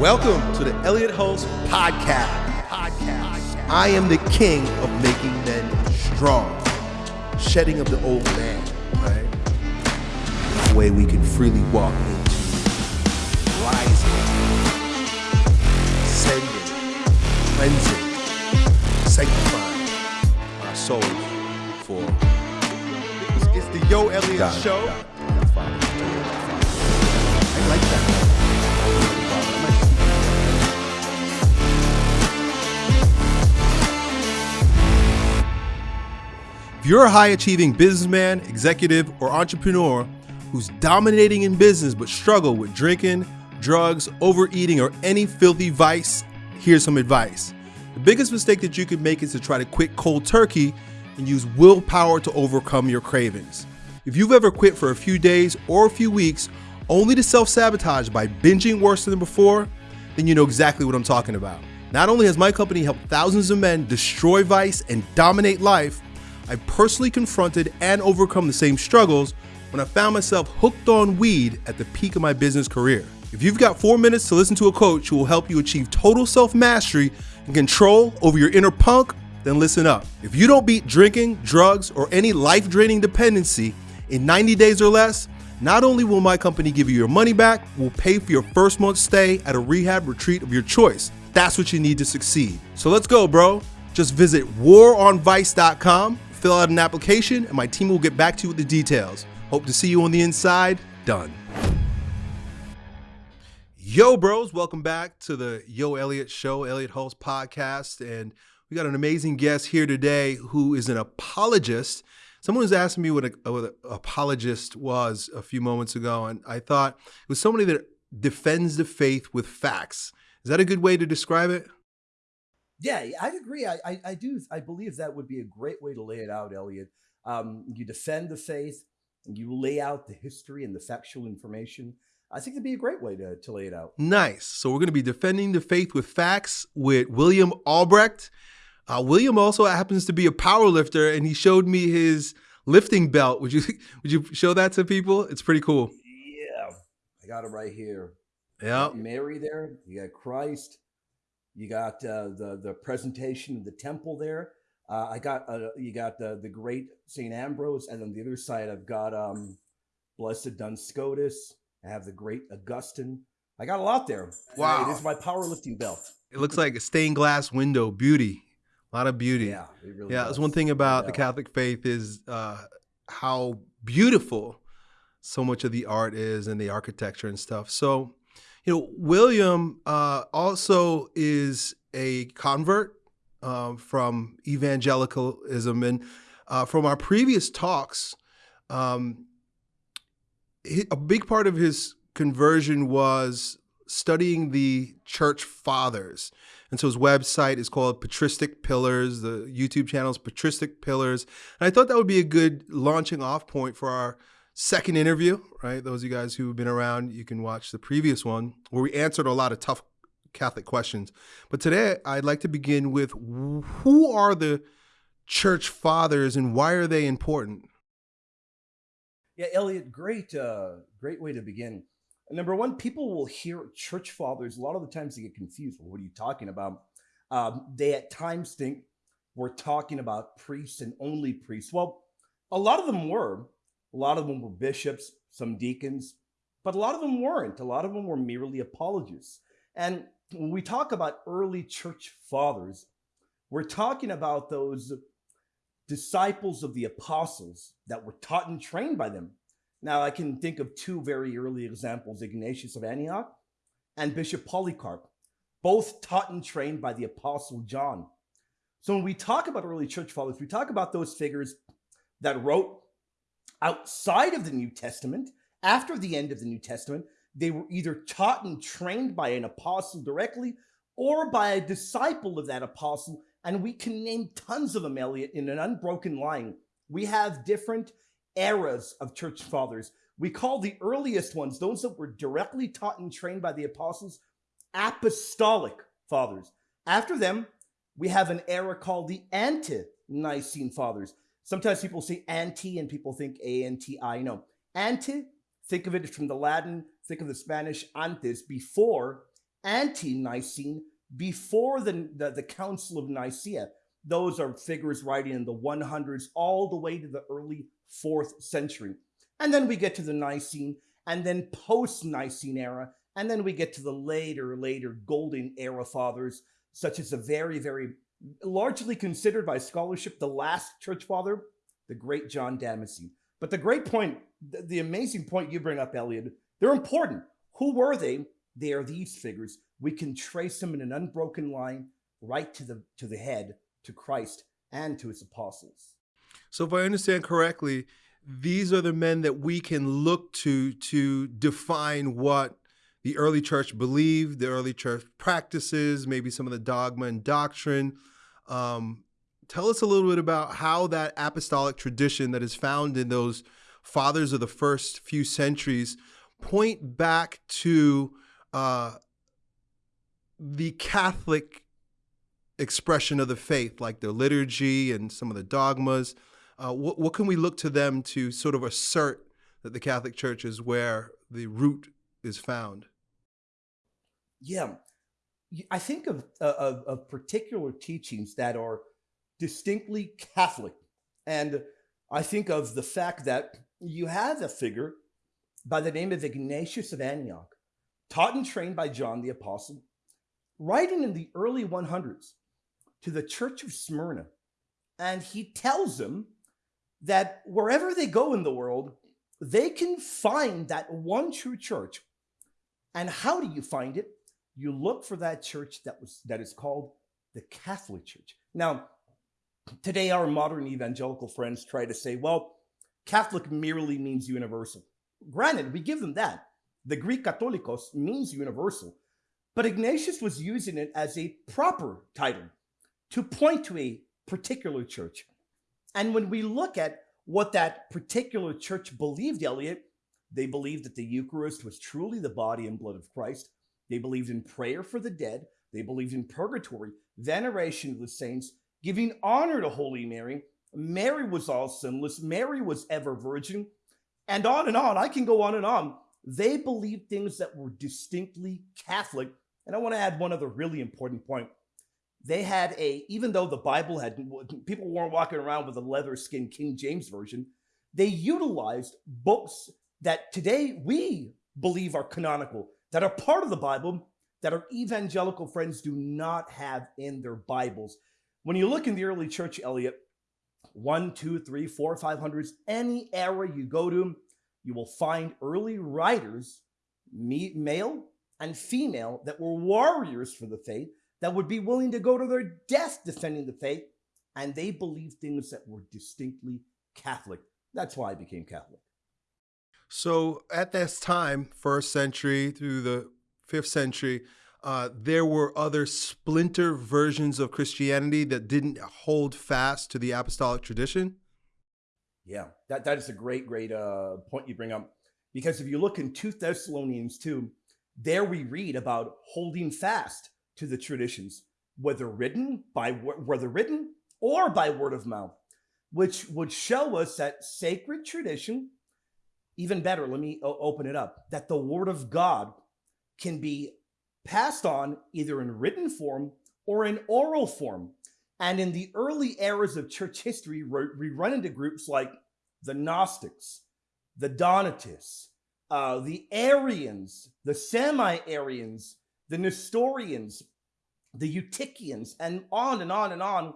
Welcome to the Elliott Hulse Podcast. Podcast. I am the king of making men strong, shedding of the old man, right? The way we can freely walk into rising, ascending, cleansing, sanctifying our souls for. It's, the Yo Elliott Got it, Show. got it. That's fine. I like that. You're a high achieving businessman, executive, or entrepreneur who's dominating in business but struggle with drinking, drugs, overeating, or any filthy vice, here's some advice. The biggest mistake that you could make is to try to quit cold turkey and use willpower to overcome your cravings. If you've ever quit for a few days or a few weeks only to self sabotage by binging worse than before, then you know exactly what I'm talking about. Not only has my company helped thousands of men destroy vice and dominate life, I personally confronted and overcome the same struggles when I found myself hooked on weed at the peak of my business career. If you've got four minutes to listen to a coach who will help you achieve total self mastery and control over your inner punk, then listen up. If you don't beat drinking, drugs, or any life draining dependency in 90 days or less, not only will my company give you your money back, we'll pay for your first month's stay at a rehab retreat of your choice. That's what you need to succeed. So let's go, bro. Just visit waronvice.com, fill out an application, and my team will get back to you with the details. Hope to see you on the inside. Done. Yo, bros, welcome back to the Yo Elliott Show, Elliott Hulse podcast. And we got an amazing guest here today who is an apologist. Someone was asking me what, what an apologist was a few moments ago, and I thought it was somebody that defends the faith with facts. Is that a good way to describe it? Yeah, I'd agree. I, I, I do. I believe that would be a great way to lay it out, Elliot. Um, you defend the faith, you lay out the history and the factual information. I think it'd be a great way to, to lay it out. Nice. So we're going to be defending the faith with facts with William Albrecht. Uh, William also happens to be a power lifter, and he showed me his lifting belt. Would you would you show that to people? It's pretty cool. Yeah, I got it right here. Yeah. Mary there. You got Christ. You got uh, the the presentation of the temple there. Uh, I got uh, you got the the great Saint Ambrose, and on the other side I've got um, Blessed Duns Scotus. I have the great Augustine. I got a lot there. Wow. It is my powerlifting belt. It looks like a stained glass window. Beauty. A lot of beauty. Yeah, it really Yeah, does. that's one thing about the Catholic faith is uh, how beautiful so much of the art is and the architecture and stuff. So, you know, William uh, also is a convert um, from evangelicalism, and uh, from our previous talks, um, he- a big part of his conversion was studying the church fathers. And so his website is called Patristic Pillars. The YouTube channel is Patristic Pillars. And I thought that would be a good launching off point for our second interview, right? Those of you guys who have been around, you can watch the previous one where we answered a lot of tough Catholic questions. But today I'd like to begin with who are the church fathers and why are they important? Yeah, Elliot, great, uh, great way to begin. Number one, people will hear church fathers. A lot of the times they get confused. Well, what are you talking about? Um, they at times think we're talking about priests and only priests. Well, a lot of them were. A lot of them were bishops, some deacons, but a lot of them weren't. A lot of them were merely apologists. And when we talk about early church fathers, we're talking about those disciples of the apostles that were taught and trained by them. Now, I can think of two very early examples Ignatius of Antioch and Bishop Polycarp, both taught and trained by the Apostle John. So, when we talk about early church fathers, we talk about those figures that wrote outside of the New Testament, after the end of the New Testament. They were either taught and trained by an apostle directly or by a disciple of that apostle. And we can name tons of them, Elliot, in an unbroken line. We have different eras of church fathers. We call the earliest ones, those that were directly taught and trained by the apostles, apostolic fathers. After them, we have an era called the ante Nicene fathers. Sometimes people say anti and people think A N T I. No, anti, think of it from the Latin, think of the Spanish antes, before, anti-Nicene, before the, the, the Council of Nicaea. Those are figures writing in the 100s all the way to the early fourth century. And then we get to the Nicene and then post-Nicene era. And then we get to the later, later golden era fathers, such as the very, very largely considered by scholarship the last church father, the great John Damascene. But the great point, the, the amazing point you bring up, Elliot, they're important. Who were they? They are these figures. We can trace them in an unbroken line right to the to the head, to Christ and to his apostles. So if I understand correctly, these are the men that we can look to to define what the early church believed, the early church practices, maybe some of the dogma and doctrine. Um, tell us a little bit about how that apostolic tradition that is found in those fathers of the first few centuries point back to uh, the Catholic expression of the faith, like the liturgy and some of the dogmas. Uh, what, what can we look to them to sort of assert that the Catholic Church is where the root is found? Yeah, I think of, uh, of, of particular teachings that are distinctly Catholic. And I think of the fact that you have a figure by the name of Ignatius of Antioch, taught and trained by John the Apostle, writing in the early 100s to the church of Smyrna. And he tells them that wherever they go in the world, they can find that one true church. And how do you find it? You look for that church that was that is called the Catholic Church. Now, today our modern evangelical friends try to say, well, Catholic merely means universal. Granted, we give them that. The Greek Katholikos means universal, but Ignatius was using it as a proper title to point to a particular church. And when we look at what that particular church believed, Elliot, they believed that the Eucharist was truly the body and blood of Christ. They believed in prayer for the dead. They believed in purgatory, veneration of the saints, giving honor to Holy Mary. Mary was all sinless. Mary was ever virgin. And on and on. I can go on and on. They believed things that were distinctly Catholic. And I want to add one other really important point they had a even though the bible had people weren't walking around with a leather skin king james version they utilized books that today we believe are canonical that are part of the bible that our evangelical friends do not have in their bibles when you look in the early church elliot one two three four five hundreds any era you go to you will find early writers male and female that were warriors for the faith that would be willing to go to their death defending the faith, and they believed things that were distinctly Catholic. That's why I became Catholic. So at this time, first century through the fifth century, uh, there were other splinter versions of Christianity that didn't hold fast to the apostolic tradition. Yeah, that, that is a great, great uh, point you bring up. Because if you look in 2 Thessalonians 2, there we read about holding fast to the traditions, whether written by whether written or by word of mouth, which would show us that sacred tradition, even better, let me open it up, that the word of God can be passed on either in written form or in oral form. And in the early eras of church history, we run into groups like the Gnostics, the Donatists, uh, the Arians, the semi-Arians, the Nestorians, the Eutychians, and on and on and on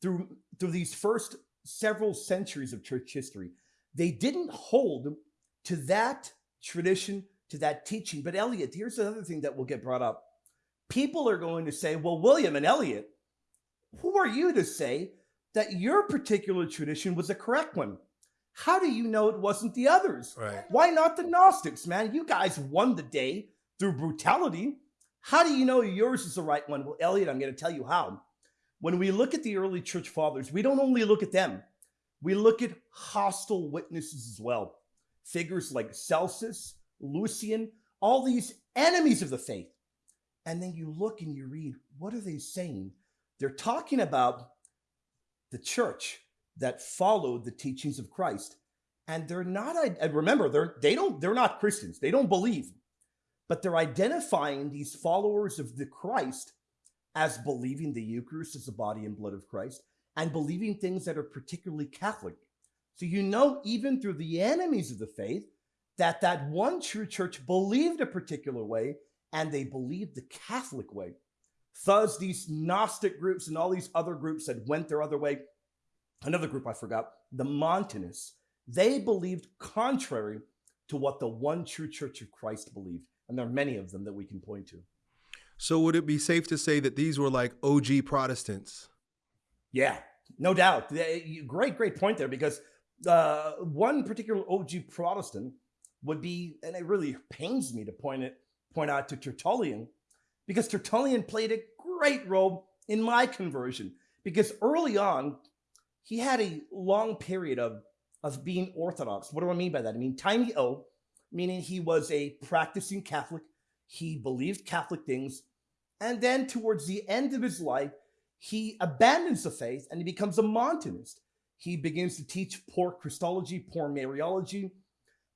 through, through these first several centuries of church history. They didn't hold to that tradition, to that teaching. But Elliot, here's another thing that will get brought up. People are going to say, well, William and Elliot, who are you to say that your particular tradition was a correct one? How do you know it wasn't the others? Right. Why not the Gnostics, man? You guys won the day through brutality. How do you know yours is the right one? Well, Elliot, I'm going to tell you how. When we look at the early church fathers, we don't only look at them, we look at hostile witnesses as well. Figures like Celsus, Lucian, all these enemies of the faith. And then you look and you read, what are they saying? They're talking about the church that followed the teachings of Christ. And they're not, I remember, they're, they don't, they're not Christians. They don't believe but they're identifying these followers of the Christ as believing the Eucharist is the body and blood of Christ and believing things that are particularly Catholic. So you know, even through the enemies of the faith, that that one true church believed a particular way and they believed the Catholic way. Thus, these Gnostic groups and all these other groups that went their other way, another group I forgot, the Montanists, they believed contrary to what the one true church of Christ believed. And there are many of them that we can point to. So, would it be safe to say that these were like OG Protestants? Yeah, no doubt. Great, great point there because uh, one particular OG Protestant would be, and it really pains me to point it point out to Tertullian, because Tertullian played a great role in my conversion. Because early on, he had a long period of, of being Orthodox. What do I mean by that? I mean tiny O, meaning he was a practicing Catholic. He believed Catholic things. And then towards the end of his life, he abandons the faith and he becomes a Montanist. He begins to teach poor Christology, poor Mariology,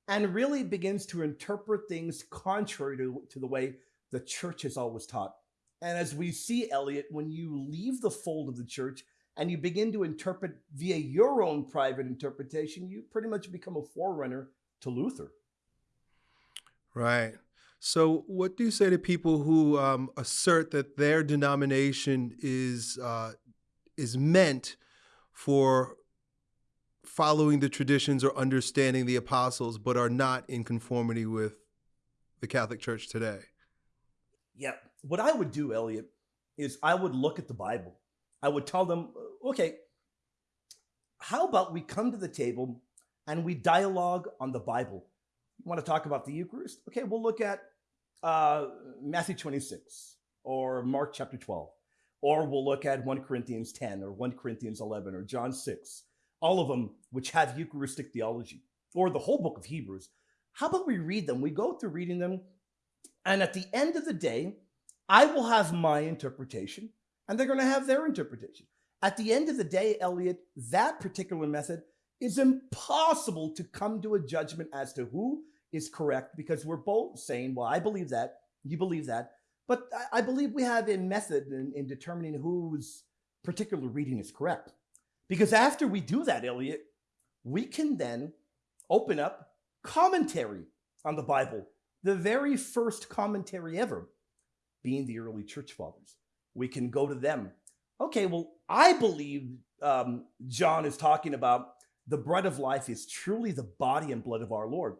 and really begins to interpret things contrary to, to the way the church has always taught. And as we see, Elliot, when you leave the fold of the church and you begin to interpret via your own private interpretation, you pretty much become a forerunner to Luther. Right. So, what do you say to people who um, assert that their denomination is uh, is meant for following the traditions or understanding the apostles, but are not in conformity with the Catholic Church today? Yeah. What I would do, Elliot, is I would look at the Bible. I would tell them, okay, how about we come to the table and we dialogue on the Bible? You want to talk about the Eucharist? Okay, we'll look at uh, Matthew 26 or Mark chapter 12, or we'll look at 1 Corinthians 10 or 1 Corinthians 11 or John 6 all of them which have Eucharistic theology, or the whole book of Hebrews. How about we read them? We go through reading them, and at the end of the day, I will have my interpretation, and they're going to have their interpretation. At the end of the day, Elliot, that particular method is impossible to come to a judgment as to who is correct because we're both saying, well, I believe that, you believe that. But I believe we have a method in, in determining whose particular reading is correct. Because after we do that, Elliot, we can then open up commentary on the Bible, the very first commentary ever being the early church fathers. We can go to them. Okay, well, I believe um, John is talking about the bread of life is truly the body and blood of our Lord.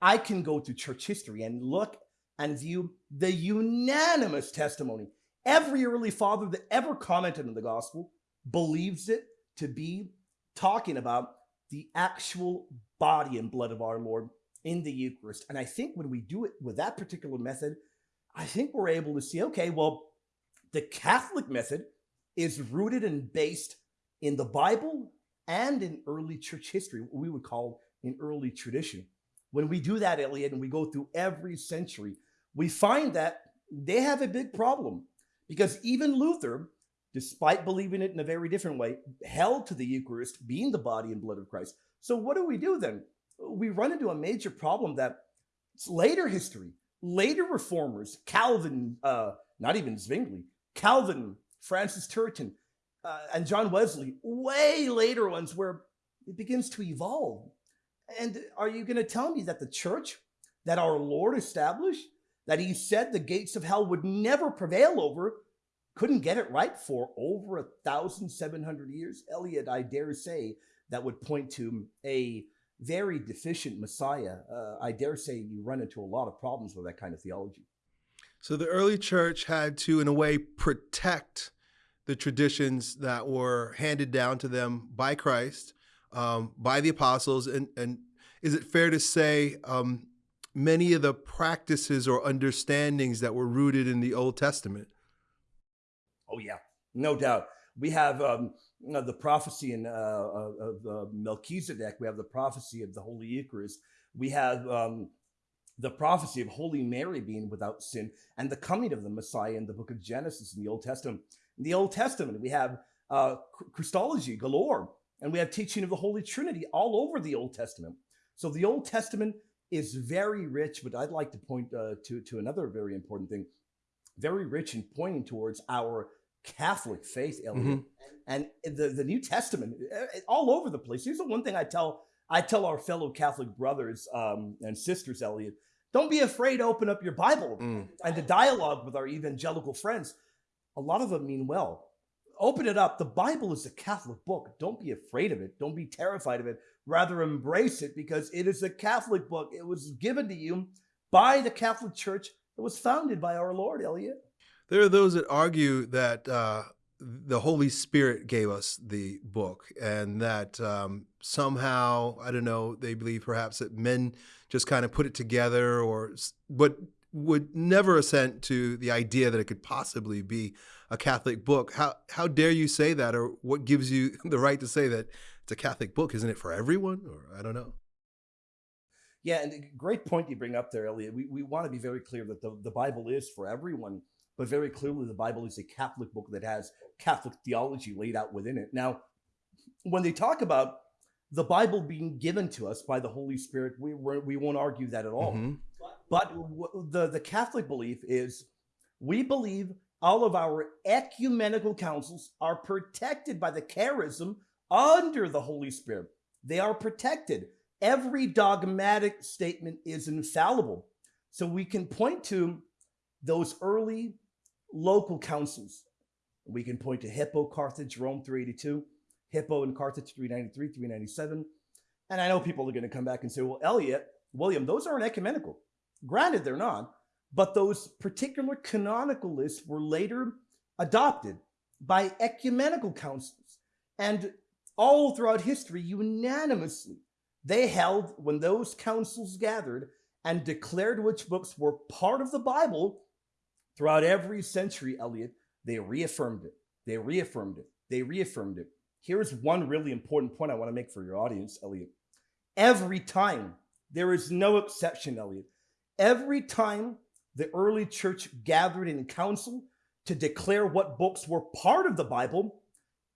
I can go to church history and look and view the unanimous testimony. Every early father that ever commented on the gospel believes it to be talking about the actual body and blood of our Lord in the Eucharist. And I think when we do it with that particular method, I think we're able to see okay, well, the Catholic method is rooted and based in the Bible and in early church history, what we would call in early tradition. When we do that, Elliot, and we go through every century, we find that they have a big problem because even Luther, despite believing it in a very different way, held to the Eucharist being the body and blood of Christ. So what do we do then? We run into a major problem that later history, later reformers, Calvin, uh, not even Zwingli, Calvin, Francis Turretin, uh, and John Wesley, way later ones where it begins to evolve. And are you going to tell me that the church that our Lord established, that he said the gates of hell would never prevail over, couldn't get it right for over a thousand seven hundred years. Elliot, I dare say, that would point to a very deficient Messiah. Uh, I dare say you run into a lot of problems with that kind of theology. So the early church had to, in a way, protect the traditions that were handed down to them by Christ, um, by the apostles, and and is it fair to say um, many of the practices or understandings that were rooted in the Old Testament Oh yeah, no doubt. We have um, you know, the prophecy in, uh, of uh, Melchizedek. We have the prophecy of the Holy Eucharist. We have um, the prophecy of Holy Mary being without sin, and the coming of the Messiah in the Book of Genesis in the Old Testament. In the Old Testament, we have uh, Christology galore, and we have teaching of the Holy Trinity all over the Old Testament. So the Old Testament is very rich, but I'd like to point uh, to, to another very important thing. Very rich in pointing towards our Catholic faith, Elliot. Mhm. And the, the New Testament, all over the place. Here's the one thing I tell I tell our fellow Catholic brothers um, and sisters, Elliot, don't be afraid to open up your Bible Mm. and to dialogue with our evangelical friends. A lot of them mean well. Open it up. The Bible is a Catholic book. Don't be afraid of it. Don't be terrified of it. Rather, embrace it because it is a Catholic book. It was given to you by the Catholic Church. It was founded by our Lord, Elliot. There are those that argue that uh, the Holy Spirit gave us the book, and that um, somehow, I don't know, they believe perhaps that men just kind of put it together, or but would never assent to the idea that it could possibly be a Catholic book. How how dare you say that, or what gives you the right to say that it's a Catholic book? Isn't it for everyone? Or I don't know. Yeah, and a great point you bring up there, Elliot. We, we want to be very clear that the, the Bible is for everyone, but very clearly the Bible is a Catholic book that has Catholic theology laid out within it. Now, when they talk about the Bible being given to us by the Holy Spirit, we, we're- won't argue that at all. Mhm. But the, the Catholic belief is we believe all of our ecumenical councils are protected by the charism under the Holy Spirit. They are protected. Every dogmatic statement is infallible. So we can point to those early local councils. We can point to Hippo, Carthage, Rome 382, Hippo and Carthage 393, 397. And I know people are going to come back and say, well, Elliot, William, those aren't ecumenical. Granted, they're not, but those particular canonical lists were later adopted by ecumenical councils. And all throughout history, unanimously, they held when those councils gathered and declared which books were part of the Bible throughout every century, Elliot, they reaffirmed it. They reaffirmed it. They reaffirmed it. Here's one really important point I want to make for your audience, Elliot. Every time, there is no exception, Elliot. Every time the early church gathered in council to declare what books were part of the Bible,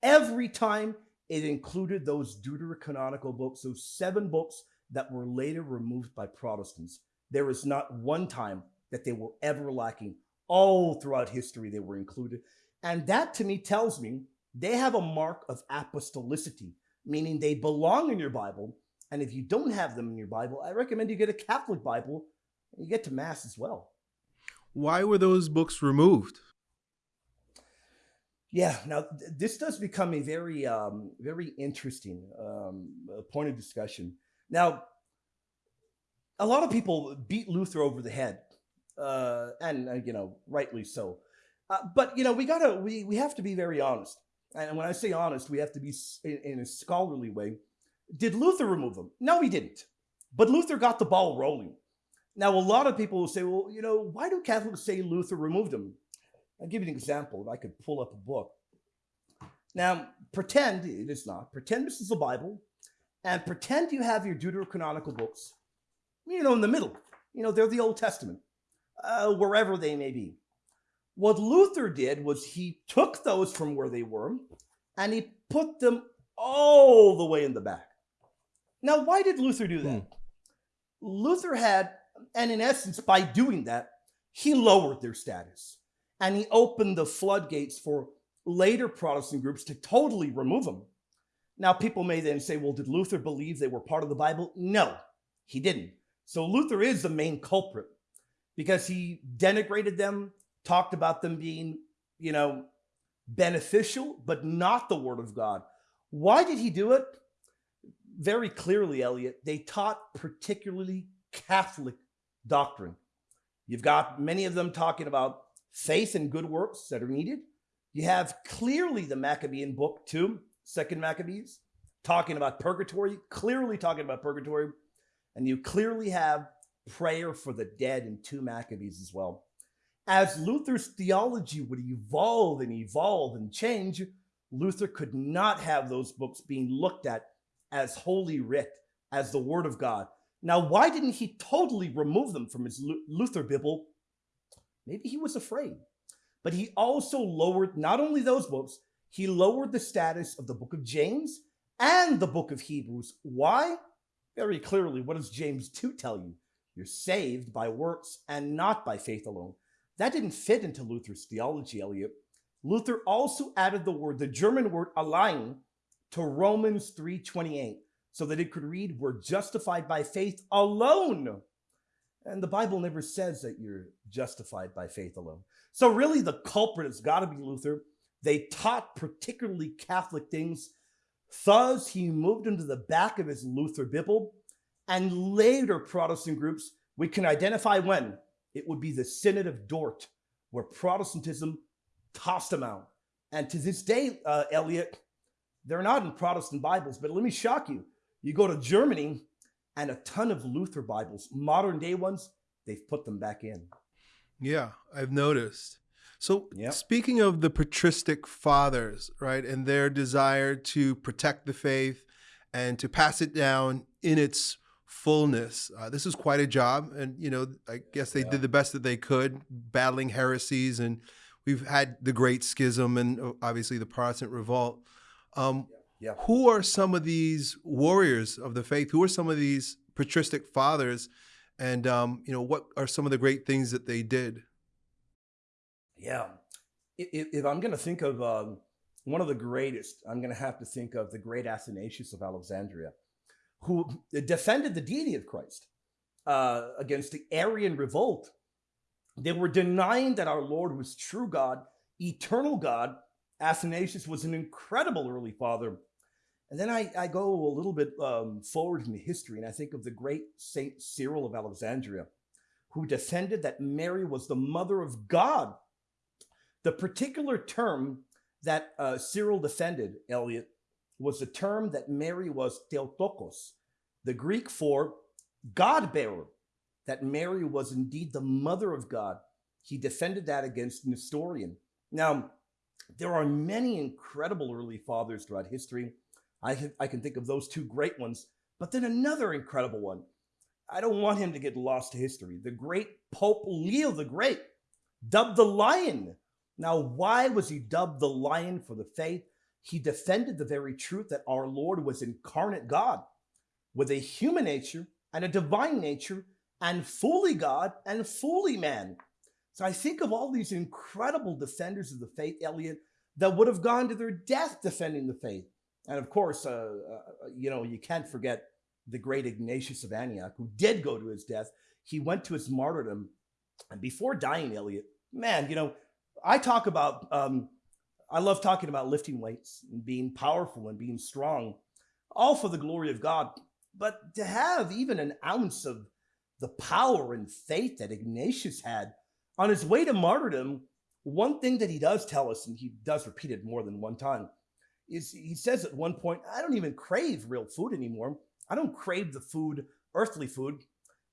every time it included those deuterocanonical books, those seven books that were later removed by Protestants. There is not one time that they were ever lacking. All throughout history, they were included. And that to me tells me they have a mark of apostolicity, meaning they belong in your Bible. And if you don't have them in your Bible, I recommend you get a Catholic Bible you get to Mass as well. Why were those books removed? Yeah, now th- this does become a very, um, very interesting um, uh, point of discussion. Now, a lot of people beat Luther over the head, uh, and uh, you know, rightly so. Uh, but you know, we gotta, we we have to be very honest. And when I say honest, we have to be in, in a scholarly way. Did Luther remove them? No, he didn't. But Luther got the ball rolling. Now, a lot of people will say, well, you know, why do Catholics say Luther removed them? I'll give you an example. If I could pull up a book. Now, pretend it is not. Pretend this is the Bible, and pretend you have your deuterocanonical books, you know, in the middle. You know, they're the Old Testament, uh, wherever they may be. What Luther did was he took those from where they were and he put them all the way in the back. Now, why did Luther do that? Luther had, and in essence, by doing that, he lowered their status and he opened the floodgates for later Protestant groups to totally remove them. Now, people may then say, well, did Luther believe they were part of the Bible? No, he didn't. So Luther is the main culprit because he denigrated them, talked about them being, you know, beneficial, but not the Word of God. Why did he do it? Very clearly, Elliot, they taught particularly Catholic doctrine. You've got many of them talking about faith and good works that are needed. You have clearly the Maccabean book, too, Second Maccabees, talking about purgatory, clearly talking about purgatory. And you clearly have prayer for the dead in two Maccabees as well. As Luther's theology would evolve and evolve and change, Luther could not have those books being looked at as holy writ, as the Word of God. Now, why didn't he totally remove them from his Luther Bible? Maybe he was afraid. But he also lowered not only those books, he lowered the status of the book of James and the book of Hebrews. Why? Very clearly, what does James 2 tell you? You're saved by works and not by faith alone. That didn't fit into Luther's theology, Elliot. Luther also added the word, the German word allein, to Romans 3:28, so that it could read, "We're justified by faith alone." And the Bible never says that you're justified by faith alone. So really, the culprit has got to be Luther. They taught particularly Catholic things. Thus, he moved into the back of his Luther Bible, and later Protestant groups we can identify when it would be the Synod of Dort, where Protestantism tossed them out. And to this day, uh, Elliot, they're not in Protestant Bibles, but let me shock you. You go to Germany, and a ton of Luther Bibles, modern day ones, they've put them back in. Yeah, I've noticed. So, yep. speaking of the patristic fathers, right, and their desire to protect the faith and to pass it down in its fullness, uh, this is quite a job. And, you know, I guess they yeah. did the best that they could, battling heresies. And we've had the Great Schism and uh, obviously the Protestant Revolt. Um, yeah. Who are some of these warriors of the faith? Who are some of these patristic fathers? And um, you know, what are some of the great things that they did? Yeah, if, if I'm going to think of um, one of the greatest, I'm going to have to think of the great Athanasius of Alexandria, who defended the deity of Christ uh, against the Arian revolt. They were denying that our Lord was true God, eternal God. Athanasius was an incredible early father and then I, I go a little bit um, forward in the history, and I think of the great Saint Cyril of Alexandria, who defended that Mary was the mother of God. The particular term that uh, Cyril defended, Elliot, was the term that Mary was Theotokos, the Greek for God bearer, that Mary was indeed the mother of God. He defended that against Nestorian. Now, there are many incredible early fathers throughout history I can, I can think of those two great ones, but then another incredible one. I don't want him to get lost to history. The great Pope Leo the Great, dubbed the Lion. Now, why was he dubbed the Lion for the faith? He defended the very truth that our Lord was incarnate God with a human nature and a divine nature and fully God and fully man. So I think of all these incredible defenders of the faith, Elliot, that would have gone to their death defending the faith. And of course, uh, uh, you know, you can't forget the great Ignatius of Antioch, who did go to his death. He went to his martyrdom. And before dying, Elliot, man, you know, I talk about, um, I love talking about lifting weights and being powerful and being strong, all for the glory of God. But to have even an ounce of the power and faith that Ignatius had on his way to martyrdom, one thing that he does tell us, and he does repeat it more than one time, is he says at one point, I don't even crave real food anymore. I don't crave the food, earthly food.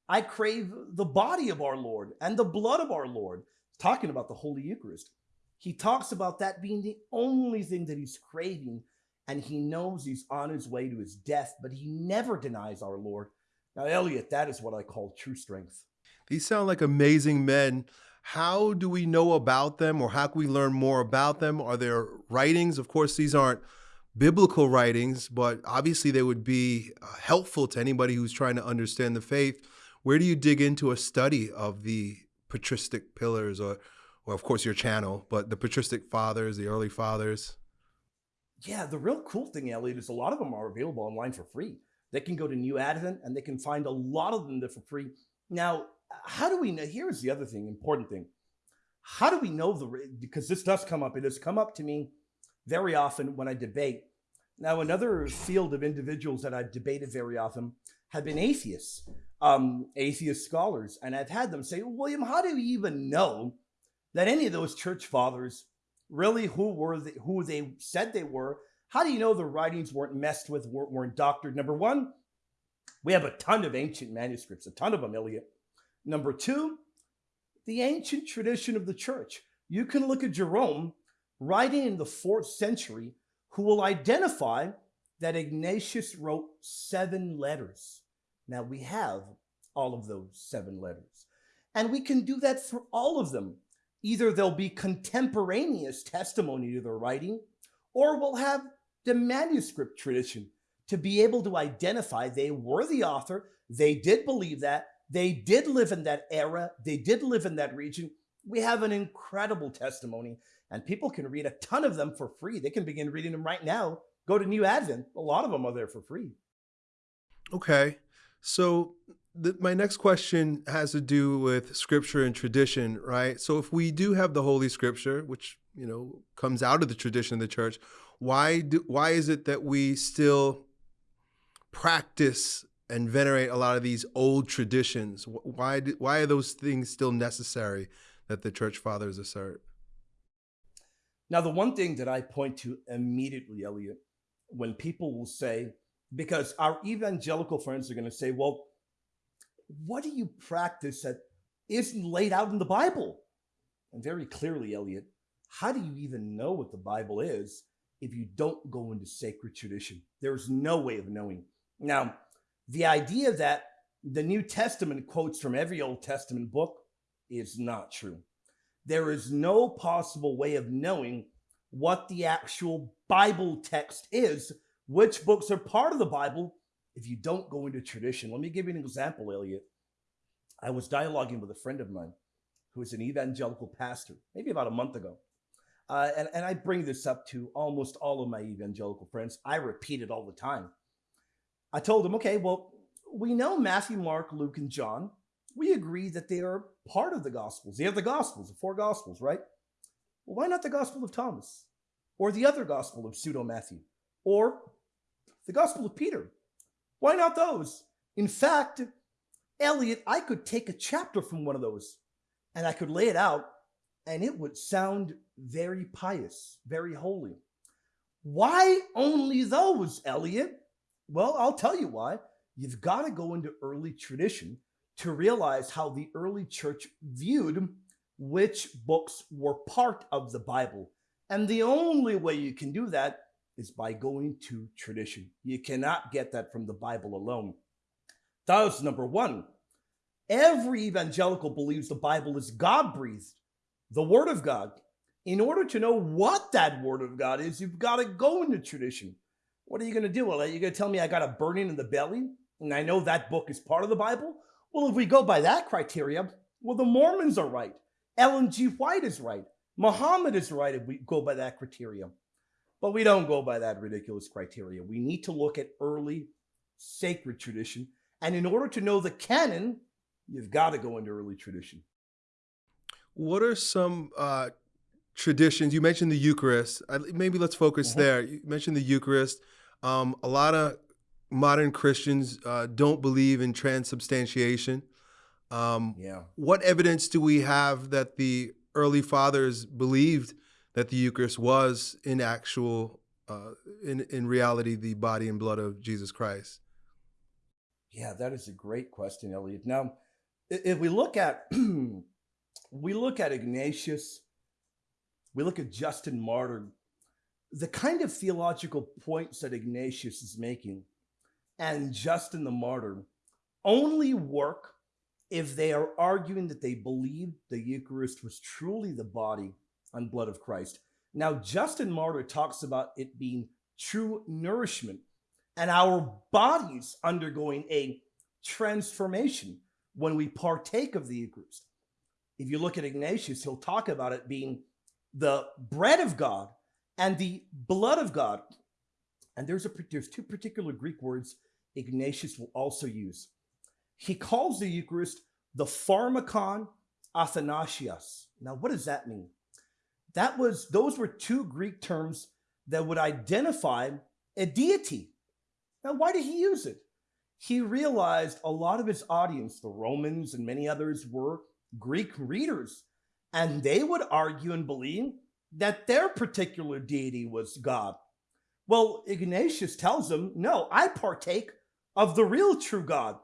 I crave the body of our Lord and the blood of our Lord. Talking about the Holy Eucharist. He talks about that being the only thing that he's craving, and he knows he's on his way to his death, but he never denies our Lord. Now, Elliot, that is what I call true strength. These sound like amazing men. How do we know about them or how can we learn more about them? Are there writings? Of course, these aren't biblical writings, but obviously they would be uh, helpful to anybody who's trying to understand the faith. Where do you dig into a study of the patristic pillars or, or of course, your channel, but the patristic fathers, the early fathers? Yeah, the real cool thing, Elliot, is a lot of them are available online for free. They can go to New Advent and they can find a lot of them there for free. Now, how do we know? Here's the other thing, important thing. How do we know the, because this does come up, it has come up to me very often when I debate. Now, another field of individuals that I've debated very often have been atheists, um, atheist scholars. And I've had them say, William, how do you even know that any of those church fathers really who were they, who they said they were? How do you know the writings weren't messed with, weren't, weren't doctored? Number one, we have a ton of ancient manuscripts, a ton of them, Elliot. Number two, the ancient tradition of the church. You can look at Jerome writing in the fourth century, who will identify that Ignatius wrote seven letters. Now we have all of those seven letters. And we can do that for all of them. Either they'll be contemporaneous testimony to their writing, or we'll have the manuscript tradition to be able to identify they were the author, they did believe that, They did live in that era, they did live in that region. We have an incredible testimony, and people can read a ton of them for free. They can begin reading them right now. Go to New Advent, a lot of them are there for free. Okay. So the, my next question has to do with scripture and tradition, right? So if we do have the Holy Scripture, which you know comes out of the tradition of the church, why do why is it that we still practice and venerate a lot of these old traditions? Why do, why are those things still necessary that the church fathers assert? Now, the one thing that I point to immediately, Elliot, when people will say, because our evangelical friends are going to say, well, what do you practice that isn't laid out in the Bible? And very clearly, Elliot, how do you even know what the Bible is if you don't go into sacred tradition? There's no way of knowing. Now, the idea that the New Testament quotes from every Old Testament book is not true. There is no possible way of knowing what the actual Bible text is, which books are part of the Bible, if you don't go into tradition. Let me give you an example, Elliot. I was dialoguing with a friend of mine who is an evangelical pastor, maybe about a month ago. Uh, and, and I bring this up to almost all of my evangelical friends. I repeat it all the time. I told him, okay, well, we know Matthew, Mark, Luke, and John. We agree that they are part of the Gospels. They are the Gospels, the four Gospels, right? Well, why not the Gospel of Thomas? Or the other Gospel of Pseudo Matthew? Or the Gospel of Peter? Why not those? In fact, Elliot, I could take a chapter from one of those and I could lay it out and it would sound very pious, very holy. Why only those, Elliot? Well, I'll tell you why. You've got to go into early tradition to realize how the early church viewed which books were part of the Bible. And the only way you can do that is by going to tradition. You cannot get that from the Bible alone. Thus, number one, every evangelical believes the Bible is God breathed, the Word of God. In order to know what that Word of God is, you've got to go into tradition. What are you going to do? Well, are you going to tell me I got a burning in the belly and I know that book is part of the Bible? Well, if we go by that criteria, well, the Mormons are right. Ellen G. White is right. Muhammad is right if we go by that criteria. But we don't go by that ridiculous criteria. We need to look at early sacred tradition. And in order to know the canon, you've got to go into early tradition. What are some uh, traditions? You mentioned the Eucharist. Maybe let's focus mm -hmm. there. You mentioned the Eucharist. Um, a lot of modern Christians uh, don't believe in transubstantiation. Um, yeah. What evidence do we have that the early fathers believed that the Eucharist was in actual, uh, in in reality, the body and blood of Jesus Christ? Yeah, that is a great question, Elliot. Now, if we look at we look at Ignatius, we look at Justin Martyr, the kind of theological points that Ignatius is making and Justin the Martyr only work if they are arguing that they believe the Eucharist was truly the body and blood of Christ. Now, Justin Martyr talks about it being true nourishment and our bodies undergoing a transformation when we partake of the Eucharist. If you look at Ignatius, he'll talk about it being the bread of God and the blood of God. And there's a there's two particular Greek words Ignatius will also use. He calls the Eucharist the pharmakon athanasias. Now, what does that mean? That was those were two Greek terms that would identify a deity. Now, why did he use it? He realized a lot of his audience, the Romans and many others, were Greek readers, and they would argue and believe that their particular deity was God. Well, Ignatius tells them, no, I partake of the real true God.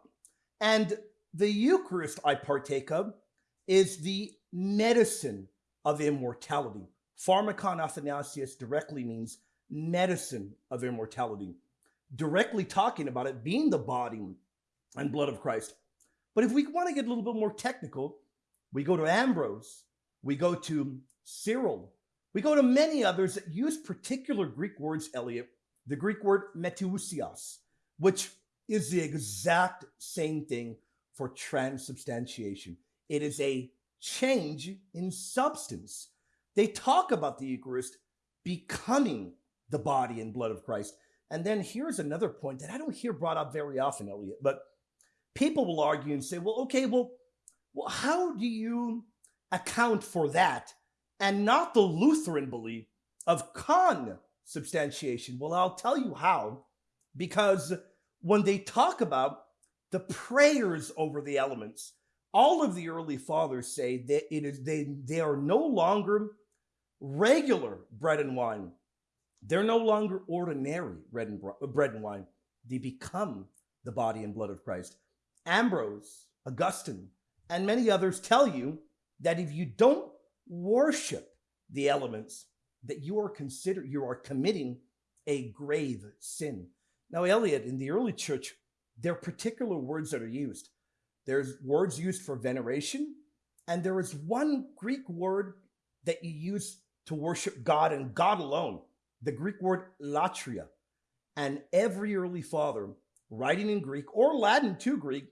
And the Eucharist I partake of is the medicine of immortality. Pharmakon Athanasias directly means medicine of immortality, directly talking about it being the body and blood of Christ. But if we want to get a little bit more technical, we go to Ambrose, we go to Cyril, we go to many others that use particular Greek words, Elliot, the Greek word metousios, which is the exact same thing for transubstantiation. It is a change in substance. They talk about the Eucharist becoming the body and blood of Christ. And then here's another point that I don't hear brought up very often, Elliot, but people will argue and say, well, okay, well, well, how do you account for that and not the Lutheran belief of consubstantiation? Well, I'll tell you how, because when they talk about the prayers over the elements, all of the early fathers say that it is they they are no longer regular bread and wine. They're no longer ordinary bread and, bread and wine. They become the body and blood of Christ. Ambrose, Augustine, and many others tell you that if you don't worship the elements, that you are consider you are committing a grave sin. Now, Elliot, in the early church, there are particular words that are used. There's words used for veneration, and there is one Greek word that you use to worship God and God alone, the Greek word latria. And every early father, writing in Greek or Latin to Greek,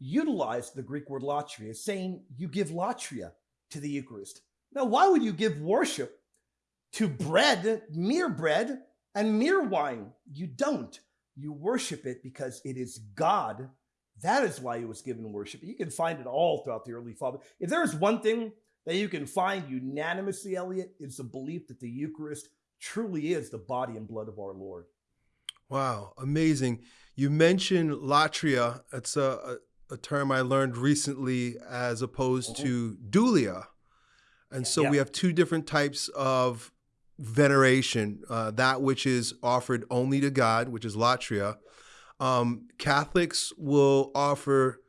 utilized the Greek word latria, saying you give latria to the Eucharist. Now, why would you give worship to bread, mere bread, and mere wine? You don't. You worship it because it is God. That is why it was given worship. You can find it all throughout the early father. If there is one thing that you can find unanimously, Elliot, it's the belief that the Eucharist truly is the body and blood of our Lord. Wow, amazing. You mentioned latria. It's a, a, term I learned recently as opposed mm-hmm. to dulia. And so yeah. we have two different types of veneration uh, that which is offered only to God, which is latria. Um, Catholics will offer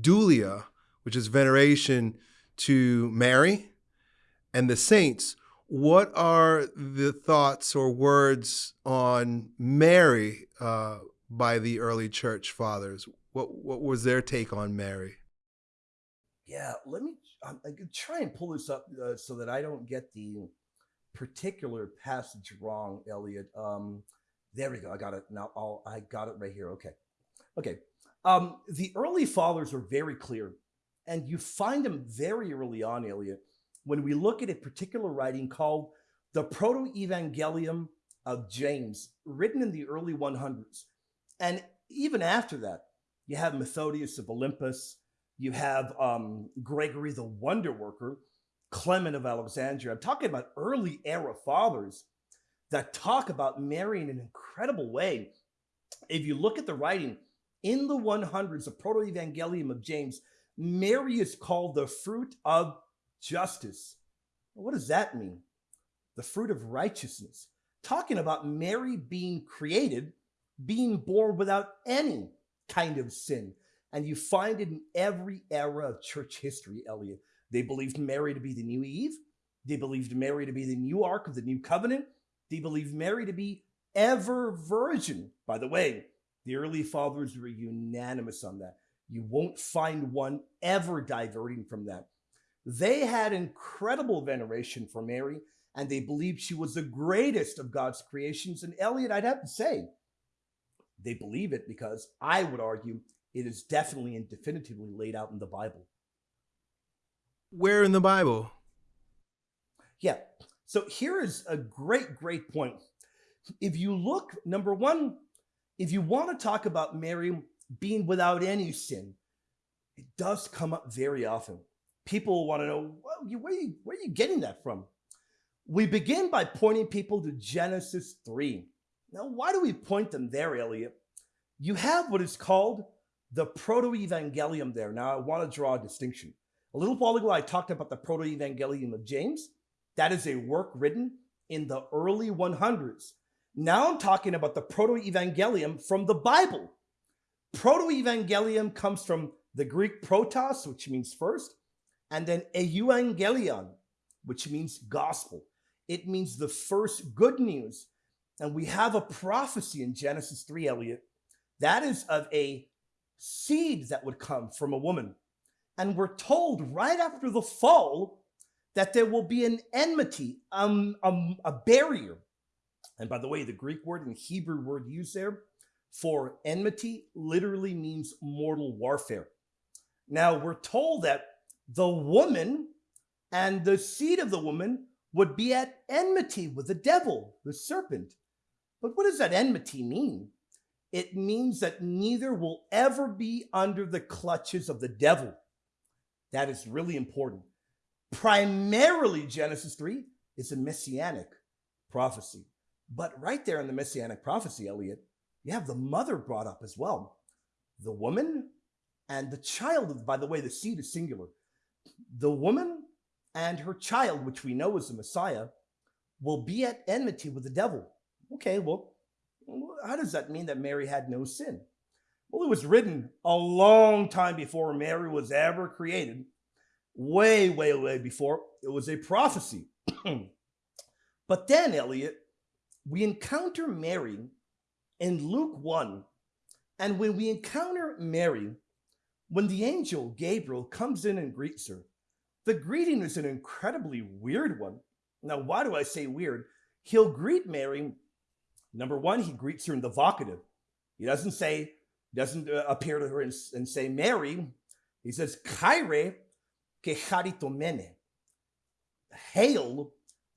dulia, which is veneration to Mary and the saints. What are the thoughts or words on Mary uh, by the early church fathers? What what was their take on Mary? Yeah, let me I'm, I'm try and pull this up uh, so that I don't get the particular passage wrong, Elliot. Um, there we go. I got it now. I'll, I got it right here. Okay. Okay. Um, the early fathers are very clear, and you find them very early on, Elliot, when we look at a particular writing called the Proto Evangelium of James, written in the early 100s. And even after that, you have Methodius of Olympus, you have um, Gregory the Wonder Worker, Clement of Alexandria. I'm talking about early era fathers that talk about Mary in an incredible way. If you look at the writing in the 100s, the Proto Evangelium of James, Mary is called the fruit of justice. What does that mean? The fruit of righteousness. Talking about Mary being created, being born without any kind of sin. And you find it in every era of church history, Elliot. They believed Mary to be the new Eve. They believed Mary to be the new Ark of the new covenant. They believed Mary to be ever virgin. By the way, the early fathers were unanimous on that. You won't find one ever diverting from that. They had incredible veneration for Mary, and they believed she was the greatest of God's creations. And Elliot, I'd have to say, they believe it because I would argue it is definitely and definitively laid out in the Bible. Where in the Bible? Yeah. So here is a great, great point. If you look, number one, if you want to talk about Mary being without any sin, it does come up very often. People want to know, well, where, are you, where are you getting that from? We begin by pointing people to Genesis 3. Now, why do we point them there, Elliot? You have what is called the proto-evangelium there. Now, I want to draw a distinction. A little while ago, I talked about the Proto-Evangelium of James. That is a work written in the early 100s. Now I'm talking about the Proto-Evangelium from the Bible. Proto-Evangelium comes from the Greek protos, which means first, and then euangelion, which means gospel. It means the first good news. And we have a prophecy in Genesis 3, Elliot, that is of a seed that would come from a woman and we're told right after the fall that there will be an enmity, um, um, a barrier. And by the way, the Greek word and Hebrew word used there for enmity literally means mortal warfare. Now we're told that the woman and the seed of the woman would be at enmity with the devil, the serpent. But what does that enmity mean? It means that neither will ever be under the clutches of the devil. That is really important. Primarily, Genesis 3 is a messianic prophecy. But right there in the messianic prophecy, Elliot, you have the mother brought up as well. The woman and the child, by the way, the seed is singular. The woman and her child, which we know is the Messiah, will be at enmity with the devil. Okay, well, how does that mean that Mary had no sin? Well, it was written a long time before Mary was ever created, way, way, way before. It was a prophecy. but then, Elliot, we encounter Mary in Luke 1. And when we encounter Mary, when the angel Gabriel comes in and greets her, the greeting is an incredibly weird one. Now, why do I say weird? He'll greet Mary. Number one, he greets her in the vocative. He doesn't say, doesn't uh, appear to her and, and, say Mary. He says, Chaire kecharitomene. Hail,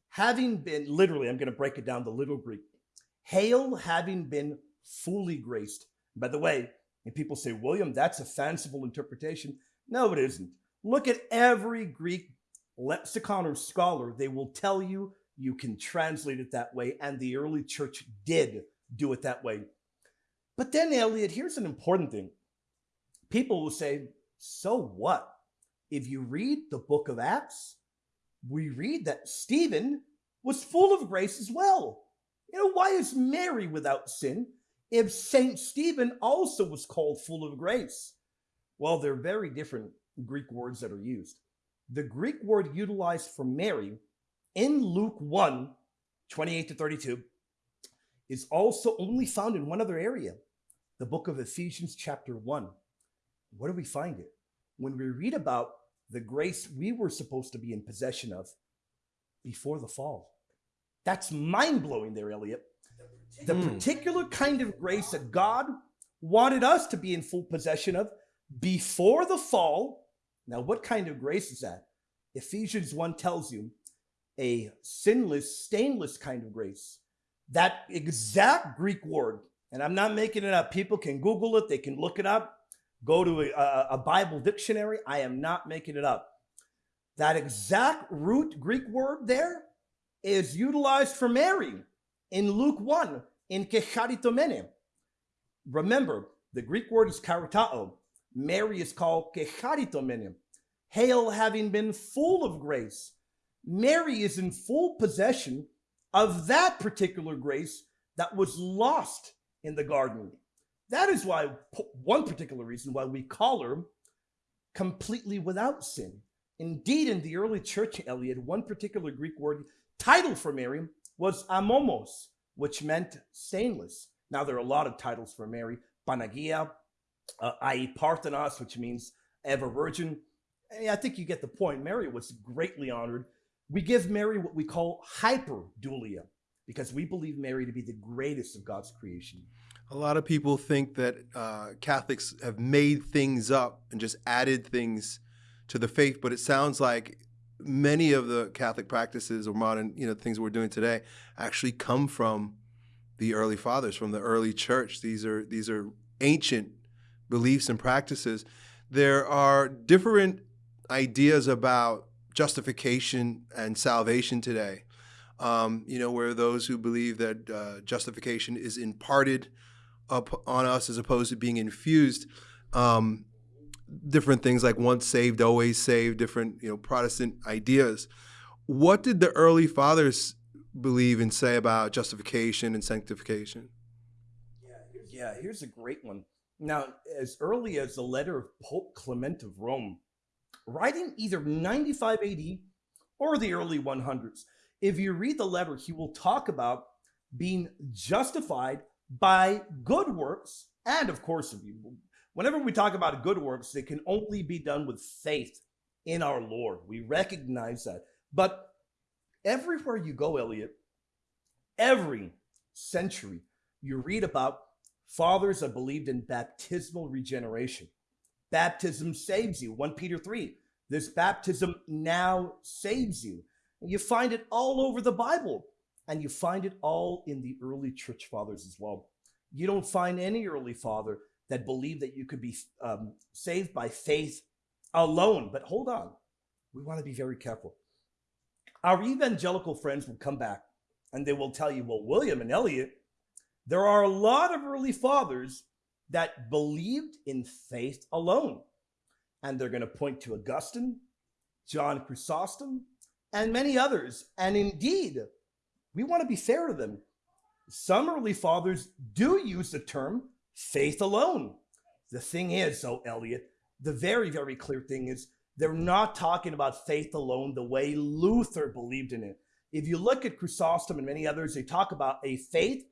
having been, literally, I'm going to break it down the little Greek. Hail, having been fully graced. By the way, and people say, William, that's a fanciful interpretation. No, it isn't. Look at every Greek lexicon or scholar. They will tell you you can translate it that way, and the early church did do it that way. But then, Elliot, here's an important thing. People will say, so what? If you read the book of Acts, we read that Stephen was full of grace as well. You know, why is Mary without sin? if Saint Stephen also was called full of grace? Well, they're very different Greek words that are used. The Greek word utilized for Mary in Luke 1 28 to 32 is also only found in one other area, the book of Ephesians, chapter 1. Where do we find it? When we read about the grace we were supposed to be in possession of before the fall. That's mind blowing there, Elliot the mm. particular kind of grace that God wanted us to be in full possession of before the fall. Now, what kind of grace is that? Ephesians 1 tells you a sinless, stainless kind of grace. That exact Greek word, and I'm not making it up. People can Google it, they can look it up, go to a, a Bible dictionary. I am not making it up. That exact root Greek word there is utilized for Mary in Luke 1 in kecharitomene. Remember, the Greek word is karitao. Mary is called kecharitomene. Hail having been full of grace. Mary is in full possession of that particular grace that was lost in the garden. That is why, one particular reason why we call her completely without sin. Indeed, in the early church, Elliot, one particular Greek word title for Mary was amomos, which meant stainless. Now, there are a lot of titles for Mary Panagia, uh, Aei, Parthenos, which means ever virgin. I think you get the point. Mary was greatly honored. We give Mary what we call hyperdulia because we believe Mary to be the greatest of God's creation. A lot of people think that uh, Catholics have made things up and just added things to the faith, but it sounds like many of the Catholic practices or modern, you know, things we're doing today actually come from the early fathers, from the early church. These are these are ancient beliefs and practices. There are different ideas about justification and salvation today. Um, you know, where those who believe that uh, justification is imparted up on us as opposed to being infused. Um, different things like once saved, always saved, different you know Protestant ideas. What did the early fathers believe and say about justification and sanctification? Yeah, here's, yeah, here's a great one. Now, as early as the letter of Pope Clement of Rome, writing either 95 AD or the early 100s, if you read the letter, he will talk about being justified by good works and, of course, Whenever we talk about good works, they can only be done with faith in our Lord. We recognize that. But everywhere you go, Elliot, every century, you read about fathers that believed in baptismal regeneration. Baptism saves you. 1 Peter 3, this baptism now saves you. You find it all over the Bible, and you find it all in the early church fathers as well. You don't find any early father that believed that you could be um, saved by faith alone. But hold on, we want to be very careful. Our evangelical friends will come back and they will tell you, well, William and Elliot, there are a lot of early fathers that believed in faith alone. And they're going to point to Augustine, John Chrysostom, and many others. And indeed, we want to be fair to them. Some early fathers do use the term faith alone. The thing is, though, Elliot, the very, very clear thing is they're not talking about faith alone the way Luther believed in it. If you look at Chrysostom and many others, they talk about a faith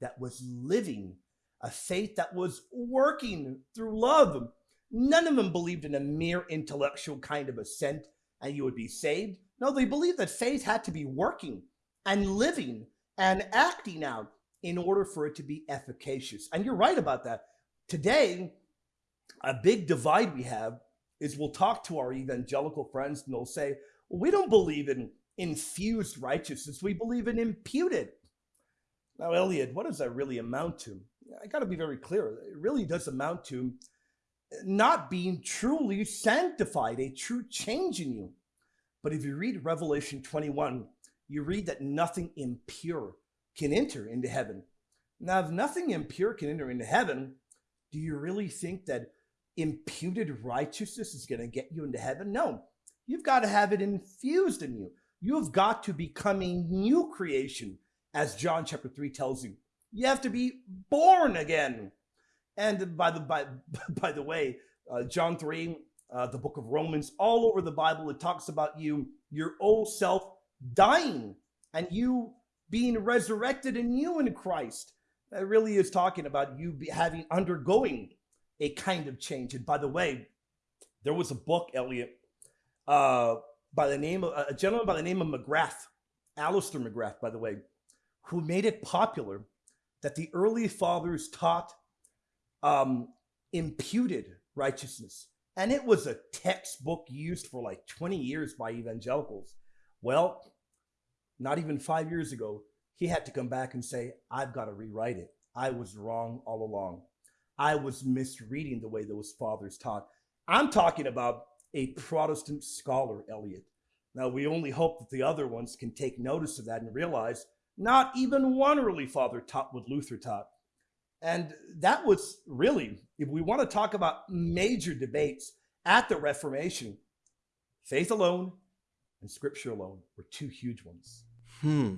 that was living, a faith that was working through love. None of them believed in a mere intellectual kind of assent and you would be saved. No, they believed that faith had to be working and living and acting out in order for it to be efficacious. And you're right about that. Today, a big divide we have is we'll talk to our evangelical friends and they'll say, well, we don't believe in infused righteousness. We believe in imputed. Now, Elliot, what does that really amount to? I got to be very clear. It really does amount to not being truly sanctified, a true change in you. But if you read Revelation 21, you read that nothing impure can enter into heaven. Now, if nothing impure can enter into heaven, do you really think that imputed righteousness is going to get you into heaven? No. You've got to have it infused in you. You've got to become a new creation, as John chapter 3 tells you. You have to be born again. And by the by, by the way, uh, John 3, uh, the book of Romans, all over the Bible, it talks about you, your old self dying and you being resurrected you in Christ. That really is talking about you having undergoing a kind of change. And by the way, there was a book, Elliot, uh, by the name of a gentleman by the name of McGrath, Alister McGrath, by the way, who made it popular that the early fathers taught um, imputed righteousness. And it was a textbook used for like 20 years by evangelicals. Well, not even five years ago, he had to come back and say, I've got to rewrite it. I was wrong all along. I was misreading the way those fathers taught. I'm talking about a Protestant scholar, Elliot. Now, we only hope that the other ones can take notice of that and realize not even one early father taught what Luther taught. And that was really, if we want to talk about major debates at the Reformation, faith alone and scripture alone were two huge ones. Hmm.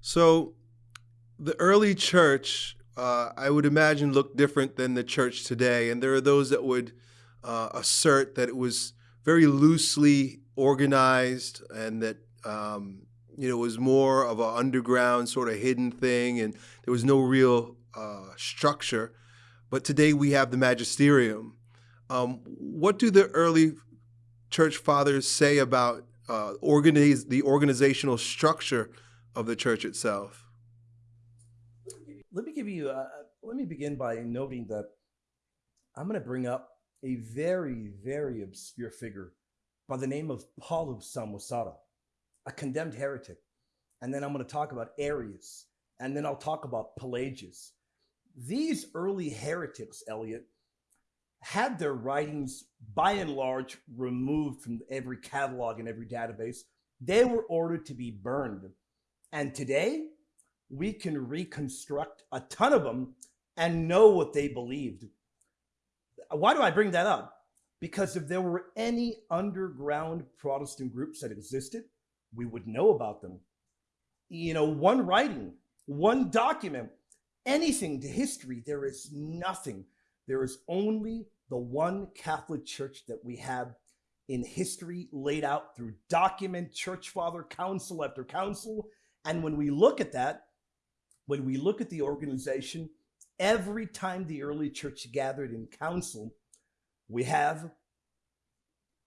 So the early church, uh, I would imagine, looked different than the church today. And there are those that would uh, assert that it was very loosely organized and that um, you know it was more of an underground sort of hidden thing and there was no real uh, structure. But today we have the magisterium. Um, what do the early church fathers say about uh, organize the organizational structure of the church itself? Let me give you. Uh, let me begin by noting that I'm going to bring up a very, very obscure figure by the name of Paul of Samosata, a condemned heretic. And then I'm going to talk about Arius, and then I'll talk about Pelagius. These early heretics, Elliot, had their writings by and large removed from every catalog and every database. They were ordered to be burned. And today, we can reconstruct a ton of them and know what they believed. Why do I bring that up? Because if there were any underground Protestant groups that existed, we would know about them. You know, one writing, one document, anything to history, there is nothing. There is only the one Catholic Church that we have in history laid out through document, church father, council after council. And when we look at that, when we look at the organization, every time the early church gathered in council, we have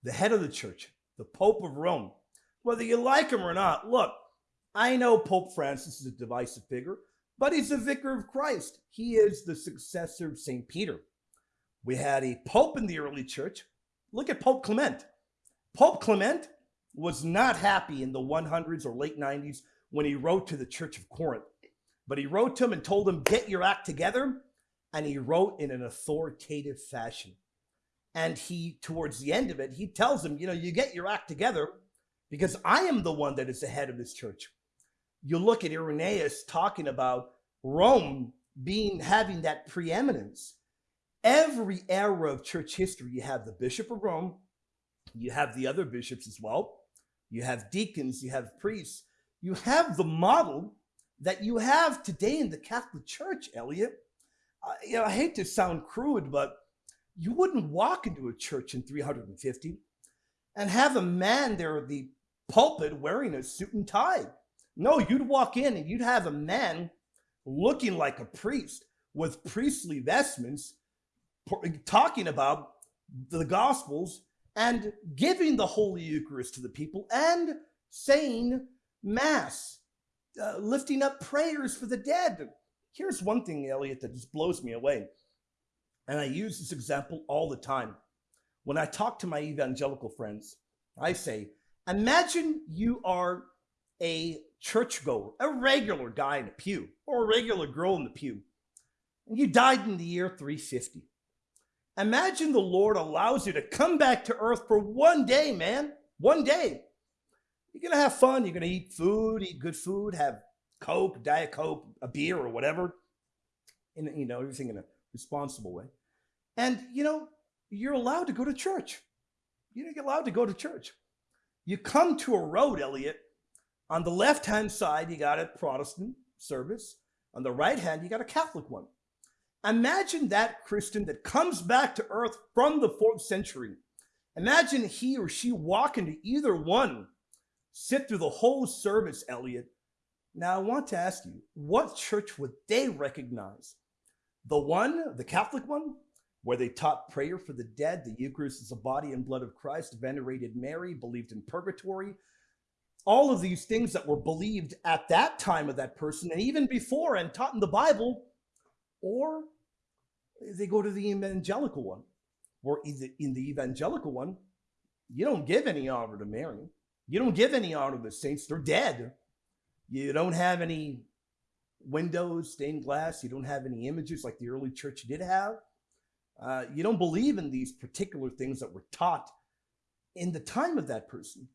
the head of the church, the Pope of Rome. Whether you like him or not, look, I know Pope Francis is a divisive figure, but he's a vicar of Christ. He is the successor of St. Peter. We had a pope in the early church. Look at Pope Clement. Pope Clement was not happy in the 100s or late 90s when he wrote to the Church of Corinth. But he wrote to them and told them, get your act together. And he wrote in an authoritative fashion. And he, towards the end of it, he tells them, you know, you get your act together because I am the one that is the head of this church. You look at Irenaeus talking about Rome being having that preeminence. Every era of church history, you have the Bishop of Rome, you have the other bishops as well, you have deacons, you have priests, you have the model that you have today in the Catholic Church, Elliot. Uh, you know, I hate to sound crude, but you wouldn't walk into a church in 350 and have a man there at the pulpit wearing a suit and tie. No, you'd walk in and you'd have a man looking like a priest with priestly vestments talking about the gospels and giving the holy eucharist to the people and saying mass uh, lifting up prayers for the dead here's one thing elliot that just blows me away and i use this example all the time when i talk to my evangelical friends i say imagine you are a churchgoer, a regular guy in a pew, or a regular girl in the pew, and you died in the year 350. Imagine the Lord allows you to come back to earth for one day, man. One day. You're going to have fun. You're going to eat food, eat good food, have Coke, Diet Coke, a beer, or whatever. And, you know, everything in a responsible way. And, you know, you're allowed to go to church. You're allowed to go to church. You come to a road, Elliot, on the left hand side, you got a Protestant service. On the right hand, you got a Catholic one. Imagine that Christian that comes back to earth from the fourth century. Imagine he or she walk into either one, sit through the whole service, Elliot. Now, I want to ask you, what church would they recognize? The one, the Catholic one, where they taught prayer for the dead, the Eucharist is the body and blood of Christ, venerated Mary, believed in purgatory, all of these things that were believed at that time of that person and even before and taught in the Bible, or they go to the evangelical one, or in the evangelical one, you don't give any honor to Mary. You don't give any honor to the saints. They're dead. You don't have any windows, stained glass. You don't have any images like the early church did have. Uh, you don't believe in these particular things that were taught in the time of that person.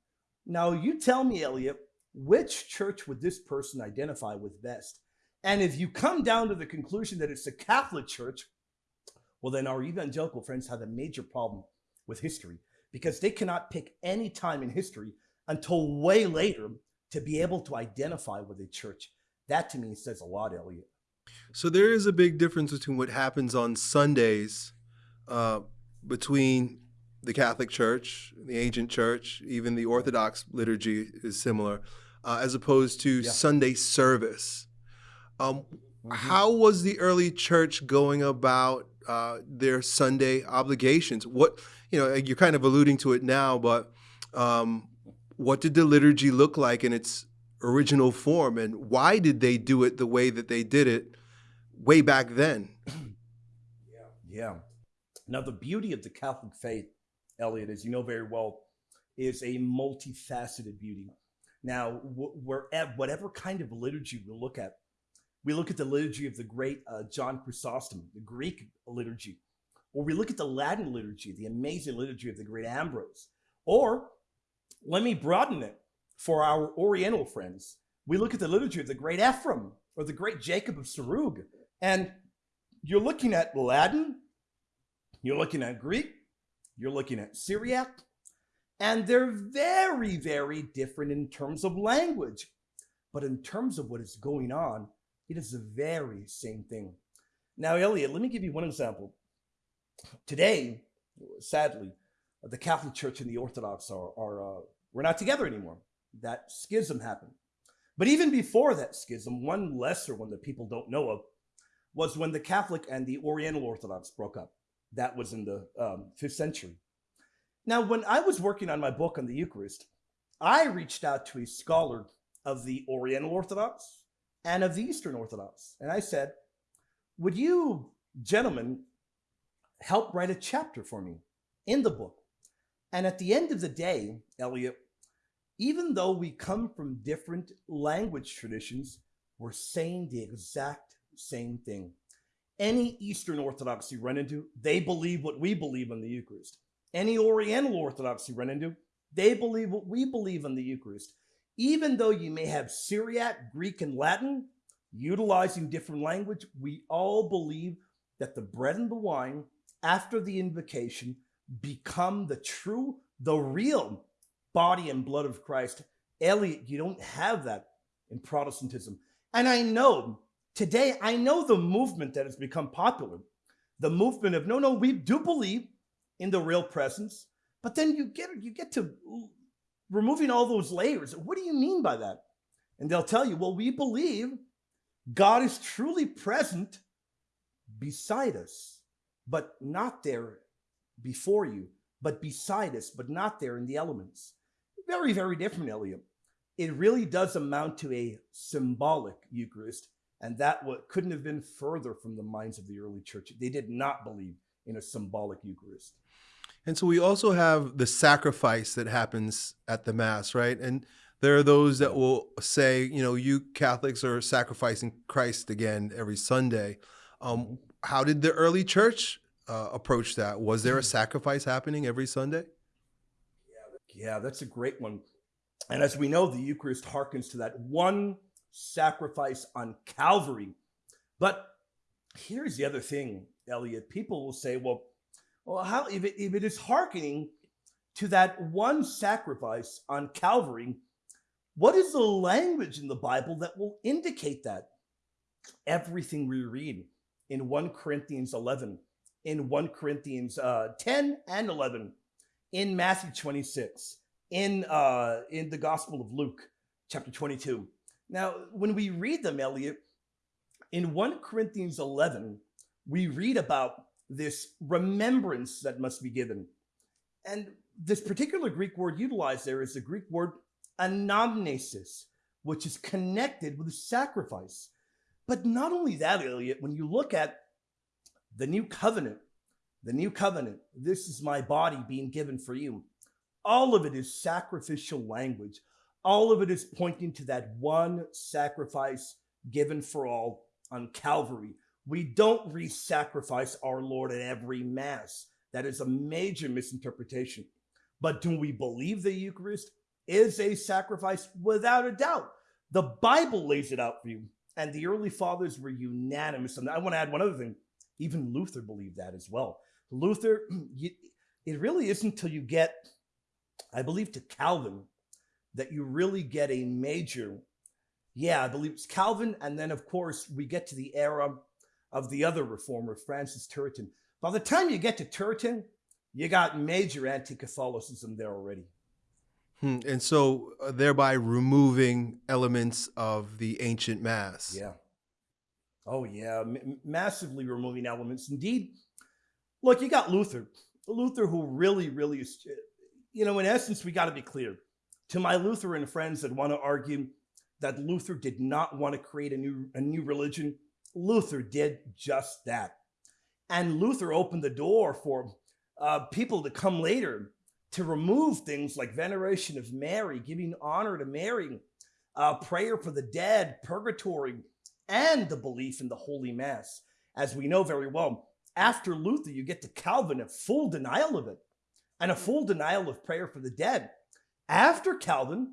Now, you tell me, Elliot, which church would this person identify with best? And if you come down to the conclusion that it's a Catholic church, well, then our evangelical friends have a major problem with history because they cannot pick any time in history until way later to be able to identify with a church. That to me says a lot, Elliot. So there is a big difference between what happens on Sundays uh, between the Catholic Church, the ancient church, even the Orthodox liturgy is similar, uh, as opposed to yeah. Sunday service. Um, mm-hmm. How was the early church going about uh, their Sunday obligations? What you know, you're kind of alluding to it now, but um, what did the liturgy look like in its original form, and why did they do it the way that they did it way back then? Yeah, yeah. Now the beauty of the Catholic faith Elliot, as you know very well, is a multifaceted beauty. Now, we're at whatever kind of liturgy we look at, we look at the liturgy of the great uh, John Chrysostom, the Greek liturgy, or we look at the Latin liturgy, the amazing liturgy of the great Ambrose, or let me broaden it for our Oriental friends. We look at the liturgy of the great Ephraim or the great Jacob of Sarug, and you're looking at Latin, you're looking at Greek, you're looking at Syriac, and they're very, very different in terms of language. But in terms of what is going on, it is the very same thing. Now, Elliot, let me give you one example. Today, sadly, the Catholic Church and the Orthodox are, are uh, we're not together anymore. That schism happened. But even before that schism, one lesser one that people don't know of was when the Catholic and the Oriental Orthodox broke up. That was in the um, fifth century. Now, when I was working on my book on the Eucharist, I reached out to a scholar of the Oriental Orthodox and of the Eastern Orthodox. And I said, Would you, gentlemen, help write a chapter for me in the book. And at the end of the day, Elliot, even though we come from different language traditions, we're saying the exact same thing. Any Eastern Orthodox you run into, they believe what we believe in the Eucharist. Any Oriental Orthodox you run into, they believe what we believe in the Eucharist. Even though you may have Syriac, Greek, and Latin, utilizing different language, we all believe that the bread and the wine after the invocation become the true, the real body and blood of Christ. Elliot, you don't have that in Protestantism. And I know today, I know the movement that has become popular, the movement of no, no, we do believe in the real presence, but then you get you get to removing all those layers. What do you mean by that? And they'll tell you, well, we believe God is truly present beside us, but not there before you, but beside us, but not there in the elements. Very, very different, Elliot. It really does amount to a symbolic Eucharist, and that what couldn't have been further from the minds of the early church. They did not believe in a symbolic Eucharist. And so we also have the sacrifice that happens at the Mass, right? And there are those that will say, you know, you Catholics are sacrificing Christ again every Sunday. Um, mm-hmm. how did the early church uh, approach that? Was there a sacrifice happening every Sunday? Yeah, that's a great one. And as we know, the Eucharist harkens to that one sacrifice on Calvary. But here's the other thing, Elliot. People will say, well, well, how if it, if it is hearkening to that one sacrifice on Calvary, what is the language in the Bible that will indicate that? Everything we read in 1 Corinthians 11, in 1 Corinthians uh, 10 and 11, in Matthew 26, in, uh, in the Gospel of Luke, chapter 22. Now, when we read them, Elliot, in 1 Corinthians 11, we read about this remembrance that must be given. And this particular Greek word utilized there is the Greek word anamnesis, which is connected with sacrifice. But not only that, Elliot, when you look at the new covenant, the new covenant, this is my body being given for you. All of it is sacrificial language. All of it is pointing to that one sacrifice given for all on Calvary. We don't re sacrifice our Lord at every Mass. That is a major misinterpretation. But do we believe the Eucharist is a sacrifice? Without a doubt. The Bible lays it out for you. And the early fathers were unanimous. And I want to add one other thing. Even Luther believed that as well. Luther, it really isn't until you get, I believe, to Calvin that you really get a major, yeah, I believe it's Calvin. And then, of course, we get to the era of the other reformer, Francis Turretin. By the time you get to Turretin, you got major anti Catholicism there already. Hmm. And so, uh, thereby removing elements of the ancient Mass. Yeah. Oh, yeah. M- massively removing elements. Indeed, look, you got Luther. Luther, who really, really is, you know, in essence, we got to be clear. To my Lutheran friends that want to argue that Luther did not want to create a new, a new religion, Luther did just that. And Luther opened the door for uh, people to come later to remove things like veneration of Mary, giving honor to Mary, uh, prayer for the dead, purgatory, and the belief in the Holy Mass. As we know very well, after Luther, you get to Calvin, a full denial of it, and a full denial of prayer for the dead. After Calvin,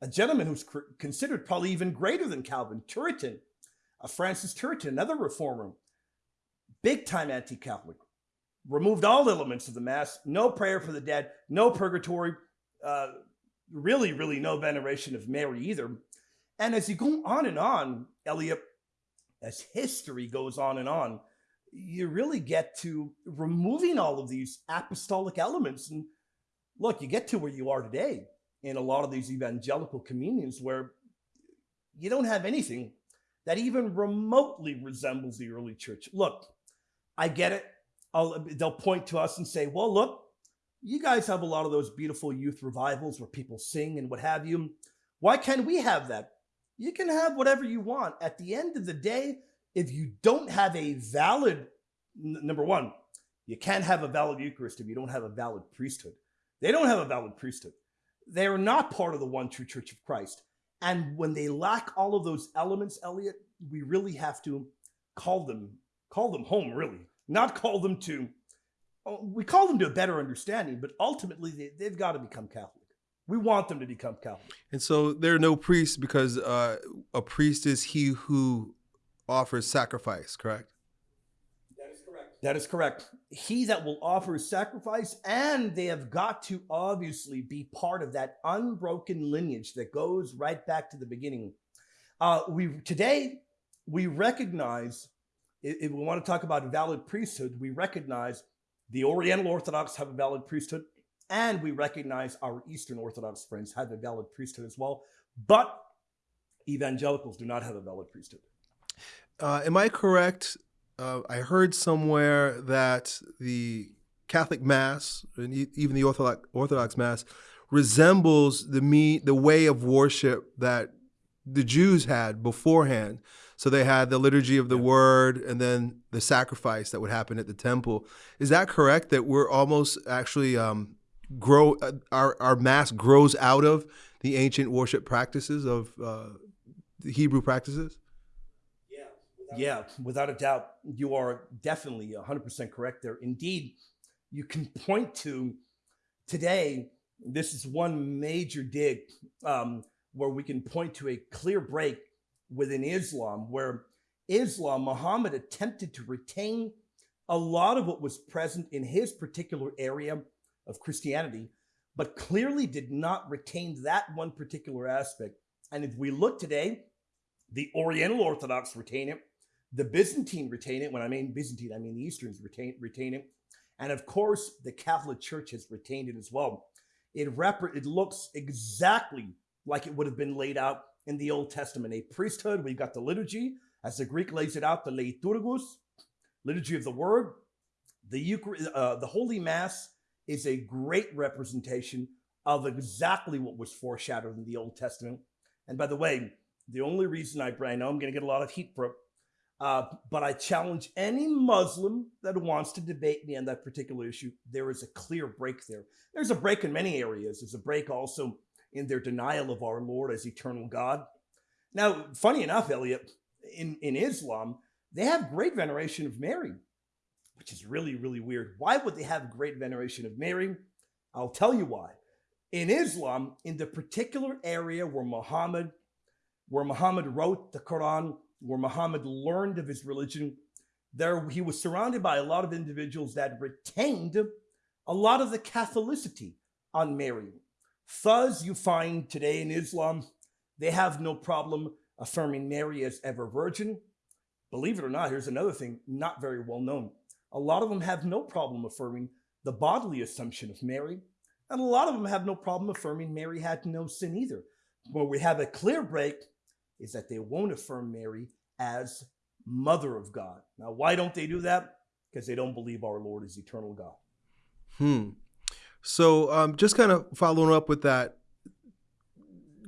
a gentleman who's considered probably even greater than Calvin, Turretin, uh, Francis Turretin, another reformer, big time anti Catholic, removed all elements of the Mass, no prayer for the dead, no purgatory, uh, really, really no veneration of Mary either. And as you go on and on, Elliot, as history goes on and on, you really get to removing all of these apostolic elements. And look, you get to where you are today in a lot of these evangelical communions where you don't have anything that even remotely resembles the early church. Look, I get it. I'll, they'll point to us and say, well, look, you guys have a lot of those beautiful youth revivals where people sing and what have you. Why can't we have that? You can have whatever you want. At the end of the day, if you don't have a valid, number one, You can't have a valid Eucharist if you don't have a valid priesthood. They don't have a valid priesthood. They're not part of the one true church of Christ. And when they lack all of those elements, Elliot, we really have to call them call them home, really, not call them to. Oh, we call them to a better understanding, but ultimately they, they've got to become Catholic. We want them to become Catholic. And so there are no priests because uh, a priest is he who offers sacrifice, correct? That is correct. That is correct. He that will offer sacrifice, and they have got to obviously be part of that unbroken lineage that goes right back to the beginning. Uh, we today we recognize if we want to talk about valid priesthood, we recognize the Oriental Orthodox have a valid priesthood, and we recognize our Eastern Orthodox friends have a valid priesthood as well. But evangelicals do not have a valid priesthood. Uh, am I correct? Uh, I heard somewhere that the Catholic Mass and even the Orthodox, Orthodox Mass resembles the me the way of worship that the Jews had beforehand. So they had the liturgy of the yeah. word and then the sacrifice that would happen at the temple. Is that correct? That we're almost actually um, grow uh, our our mass grows out of the ancient worship practices of uh, the Hebrew practices. Yeah, without a doubt, you are definitely 100% correct there. Indeed, you can point to today. This is one major dig um, where we can point to a clear break within Islam, where Islam, Muhammad attempted to retain a lot of what was present in his particular area of Christianity, but clearly did not retain that one particular aspect. And if we look today, the Oriental Orthodox retain it, the Byzantine retain it. When I mean Byzantine, I mean the Easterns retain, retain it. And of course, the Catholic Church has retained it as well. It, rep- it looks exactly like it would have been laid out in the Old Testament. A priesthood, we've got the liturgy, as the Greek lays it out, the liturgos, liturgy of the word. The, Eucharist, uh, the Holy Mass is a great representation of exactly what was foreshadowed in the Old Testament. And by the way, the only reason I, I know I'm going to get a lot of heat for uh, but I challenge any Muslim that wants to debate me on that particular issue. There is a clear break there. There's a break in many areas. There's a break also in their denial of our Lord as eternal God. Now, funny enough, Elliot, in, in Islam, they have great veneration of Mary, which is really, really weird. Why would they have great veneration of Mary? I'll tell you why. In Islam, in the particular area where Muhammad, where Muhammad wrote the Quran, where Muhammad learned of his religion, there he was surrounded by a lot of individuals that retained a lot of the Catholicity on Mary. Thus, you find today in Islam, they have no problem affirming Mary as ever virgin. Believe it or not, here's another thing not very well known. A lot of them have no problem affirming the bodily assumption of Mary, and a lot of them have no problem affirming Mary had no sin either. Where we have a clear break is that they won't affirm Mary as mother of God. Now, why don't they do that? Because they don't believe our Lord is eternal God. Hmm. So, um, just kind of following up with that,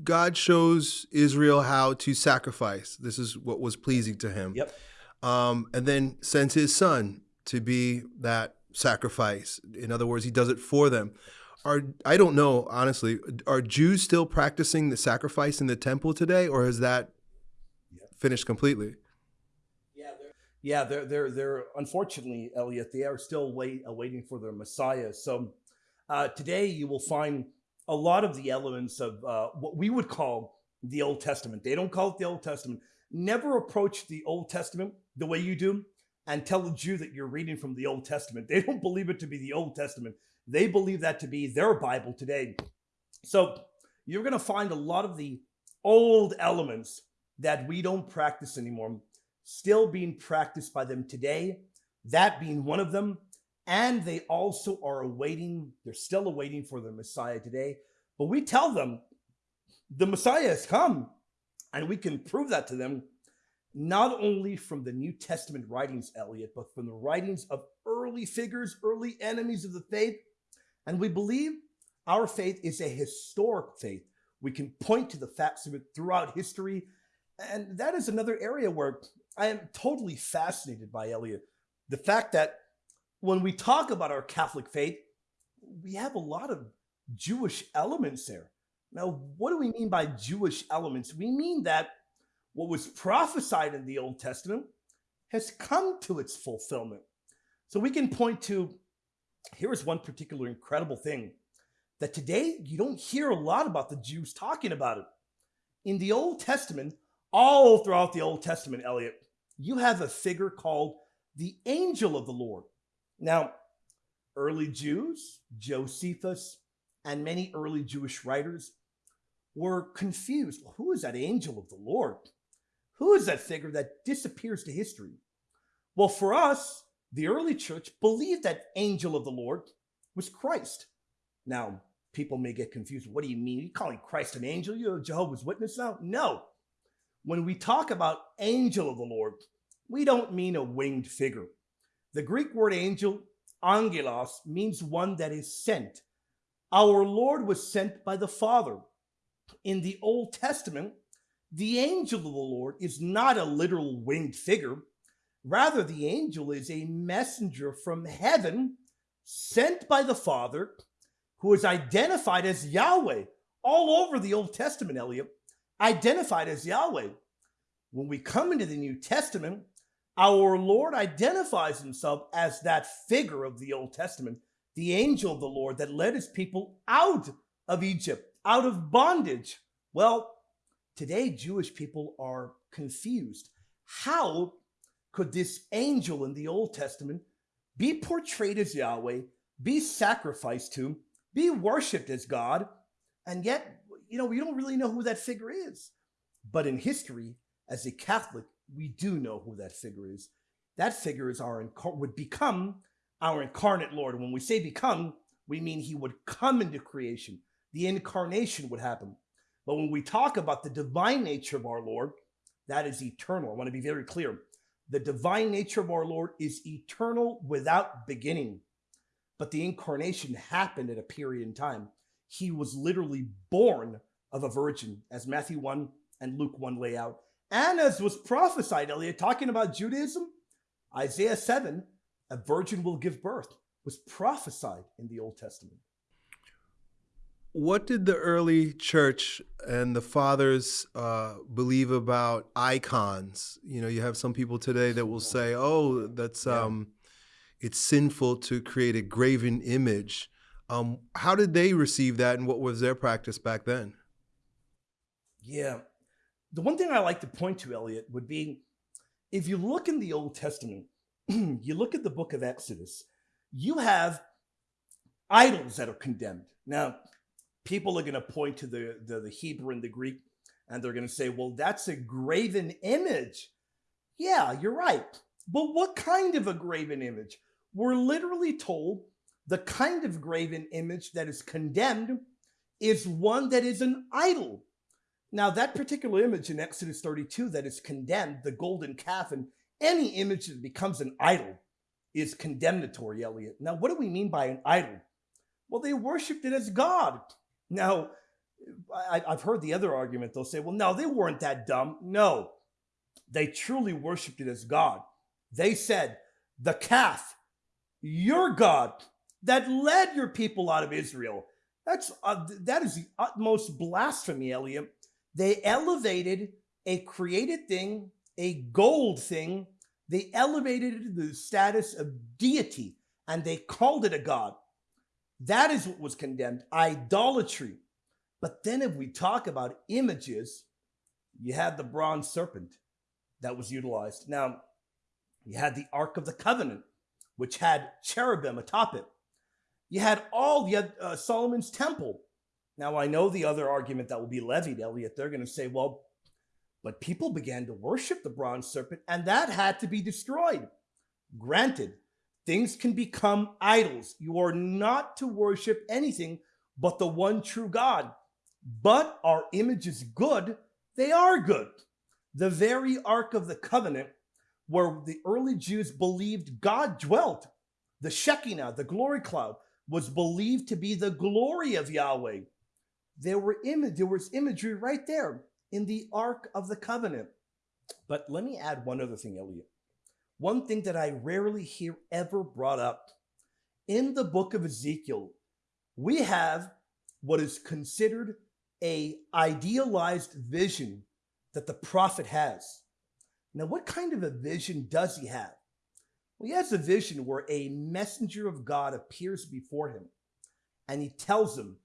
God shows Israel how to sacrifice. This is what was pleasing to him. Yep. Um, and then sends his son to be that sacrifice. In other words, he does it for them. Are I don't know honestly. Are Jews still practicing the sacrifice in the temple today, or has that yep. finished completely? Yeah, they're, yeah, they're they're they're unfortunately, Elliot, they are still wait, awaiting for their Messiah. So uh, today, you will find a lot of the elements of uh, what we would call the Old Testament. They don't call it the Old Testament. Never approach the Old Testament the way you do and tell a Jew that you're reading from the Old Testament. They don't believe it to be the Old Testament. They believe that to be their Bible today. So you're going to find a lot of the old elements that we don't practice anymore still being practiced by them today. That being one of them and they also are awaiting, they're still awaiting for the Messiah today. But we tell them the Messiah has come, and we can prove that to them not only from the New Testament writings, Elliot, but from the writings of early figures, early enemies of the faith. And we believe our faith is a historic faith. We can point to the facts of it throughout history. And that is another area where I am totally fascinated by Elliot. The fact that when we talk about our Catholic faith, we have a lot of Jewish elements there. Now, what do we mean by Jewish elements? We mean that what was prophesied in the Old Testament has come to its fulfillment. So we can point to here is one particular incredible thing that today you don't hear a lot about the Jews talking about it. In the Old Testament, all throughout the Old Testament, Elliot, you have a figure called the angel of the Lord. Now, early Jews, Josephus, and many early Jewish writers were confused. Who is that angel of the Lord? Who is that figure that disappears to history? Well, for us, the early church believed that angel of the Lord was Christ. Now, people may get confused. What do you mean? You're you calling Christ an angel? You're a Jehovah's Witness now? No. When we talk about angel of the Lord, we don't mean a winged figure. The Greek word angel, angelos, means one that is sent. Our Lord was sent by the Father. In the Old Testament, the angel of the Lord is not a literal winged figure. Rather, the angel is a messenger from heaven sent by the Father who is identified as Yahweh all over the Old Testament, Elliot, identified as Yahweh. When we come into the New Testament, our Lord identifies himself as that figure of the Old Testament, the angel of the Lord that led his people out of Egypt, out of bondage. Well, today Jewish people are confused. How could this angel in the Old Testament be portrayed as Yahweh, be sacrificed to, be worshiped as God, and yet, you know, we don't really know who that figure is. But in history, as a Catholic, we do know who that figure is. That figure is our would become our incarnate Lord. When we say become, we mean he would come into creation. The incarnation would happen. But when we talk about the divine nature of our Lord, that is eternal. I want to be very clear. The divine nature of our Lord is eternal without beginning. But the incarnation happened at a period in time. He was literally born of a virgin, as Matthew 1 and Luke 1 lay out. And as was prophesied, Elliot, talking about Judaism, Isaiah 7, a virgin will give birth, was prophesied in the Old Testament. What did the early church and the fathers uh, believe about icons? You know, you have some people today that will say, "Oh, that's um, it's sinful to create a graven image." Um, how did they receive that, and what was their practice back then? Yeah, the one thing I like to point to, Elliot, would be if you look in the Old Testament, you look at the book of Exodus, you have idols that are condemned. Now, people are going to point to the, the, the Hebrew and the Greek, and they're going to say, well, that's a graven image. Yeah, you're right. But what kind of a graven image? We're literally told the kind of graven image that is condemned is one that is an idol. Now, that particular image in Exodus 32 that is condemned, the golden calf, and any image that becomes an idol is condemnatory, Elliot. Now, what do we mean by an idol? Well, they worshiped it as God. Now, I, have heard the other argument. They'll say, well, no, they weren't that dumb. No, they truly worshiped it as God. They said, the calf, your God that led your people out of Israel. That's uh, that is the utmost blasphemy, Elliot. They elevated a created thing, a gold thing, they elevated it to the status of deity and they called it a god. That is what was condemned idolatry. But then, if we talk about images, you had the bronze serpent that was utilized. Now, you had the Ark of the Covenant, which had cherubim atop it. You had all the uh, Solomon's temple, now, I know the other argument that will be levied, Elliot, they're going to say, well, but people began to worship the bronze serpent, and that had to be destroyed. Granted, things can become idols. You are not to worship anything but the one true God. But our image is good, they are good. The very Ark of the Covenant, where the early Jews believed God dwelt, the Shekinah, the glory cloud, was believed to be the glory of Yahweh there were Im- there was imagery right there in the Ark of the Covenant. But let me add one other thing, Elliot. One thing that I rarely hear ever brought up. In the book of Ezekiel, we have what is considered a idealized vision that the prophet has. Now, what kind of a vision does he have? Well, he has a vision where a messenger of God appears before him and he tells him,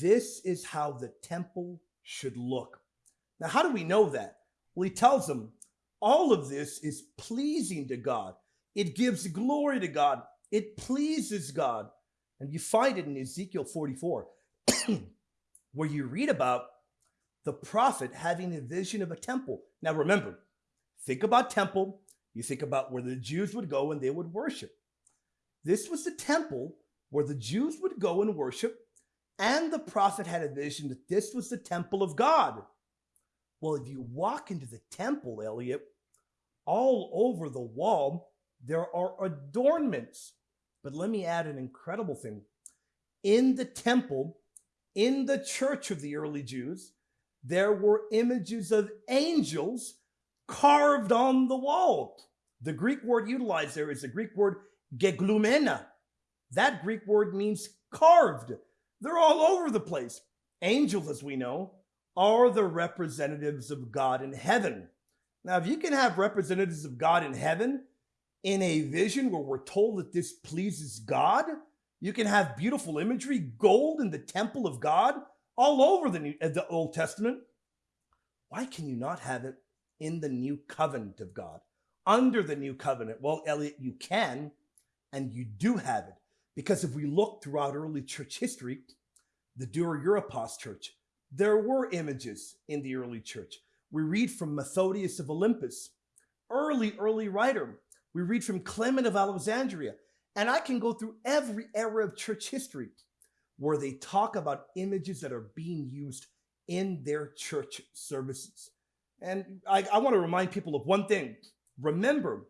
This is how the temple should look. Now, how do we know that? Well, he tells him, All of this is pleasing to God. It gives glory to God. It pleases God. And you find it in Ezekiel 44, where you read about the prophet having a vision of a temple. Now, remember, think about temple you think about where the Jews would go and they would worship. This was the temple where the Jews would go and worship, and the prophet had a vision that this was the temple of God. Well, if you walk into the temple, Elliot, all over the wall, there are adornments. But let me add an incredible thing. In the temple, in the church of the early Jews, there were images of angels carved on the wall. The Greek word utilized there is the Greek word geglumena. That Greek word means carved. They're all over the place. Angels, as we know, are the representatives of God in heaven. Now, if you can have representatives of God in heaven in a vision where we're told that this pleases God, you can have beautiful imagery, gold in the temple of God, all over the, New, uh, the Old Testament. Why can you not have it in the new covenant of God, under the new covenant? Well, Elliot, you can, and you do have it. Because if we look throughout early church history, the Dura Europos church, there were images in the early church. We read from Methodius of Olympus, early, early writer. We read from Clement of Alexandria. And I can go through every era of church history where they talk about images that are being used in their church services. And I, I want to remind people of one thing. Remember,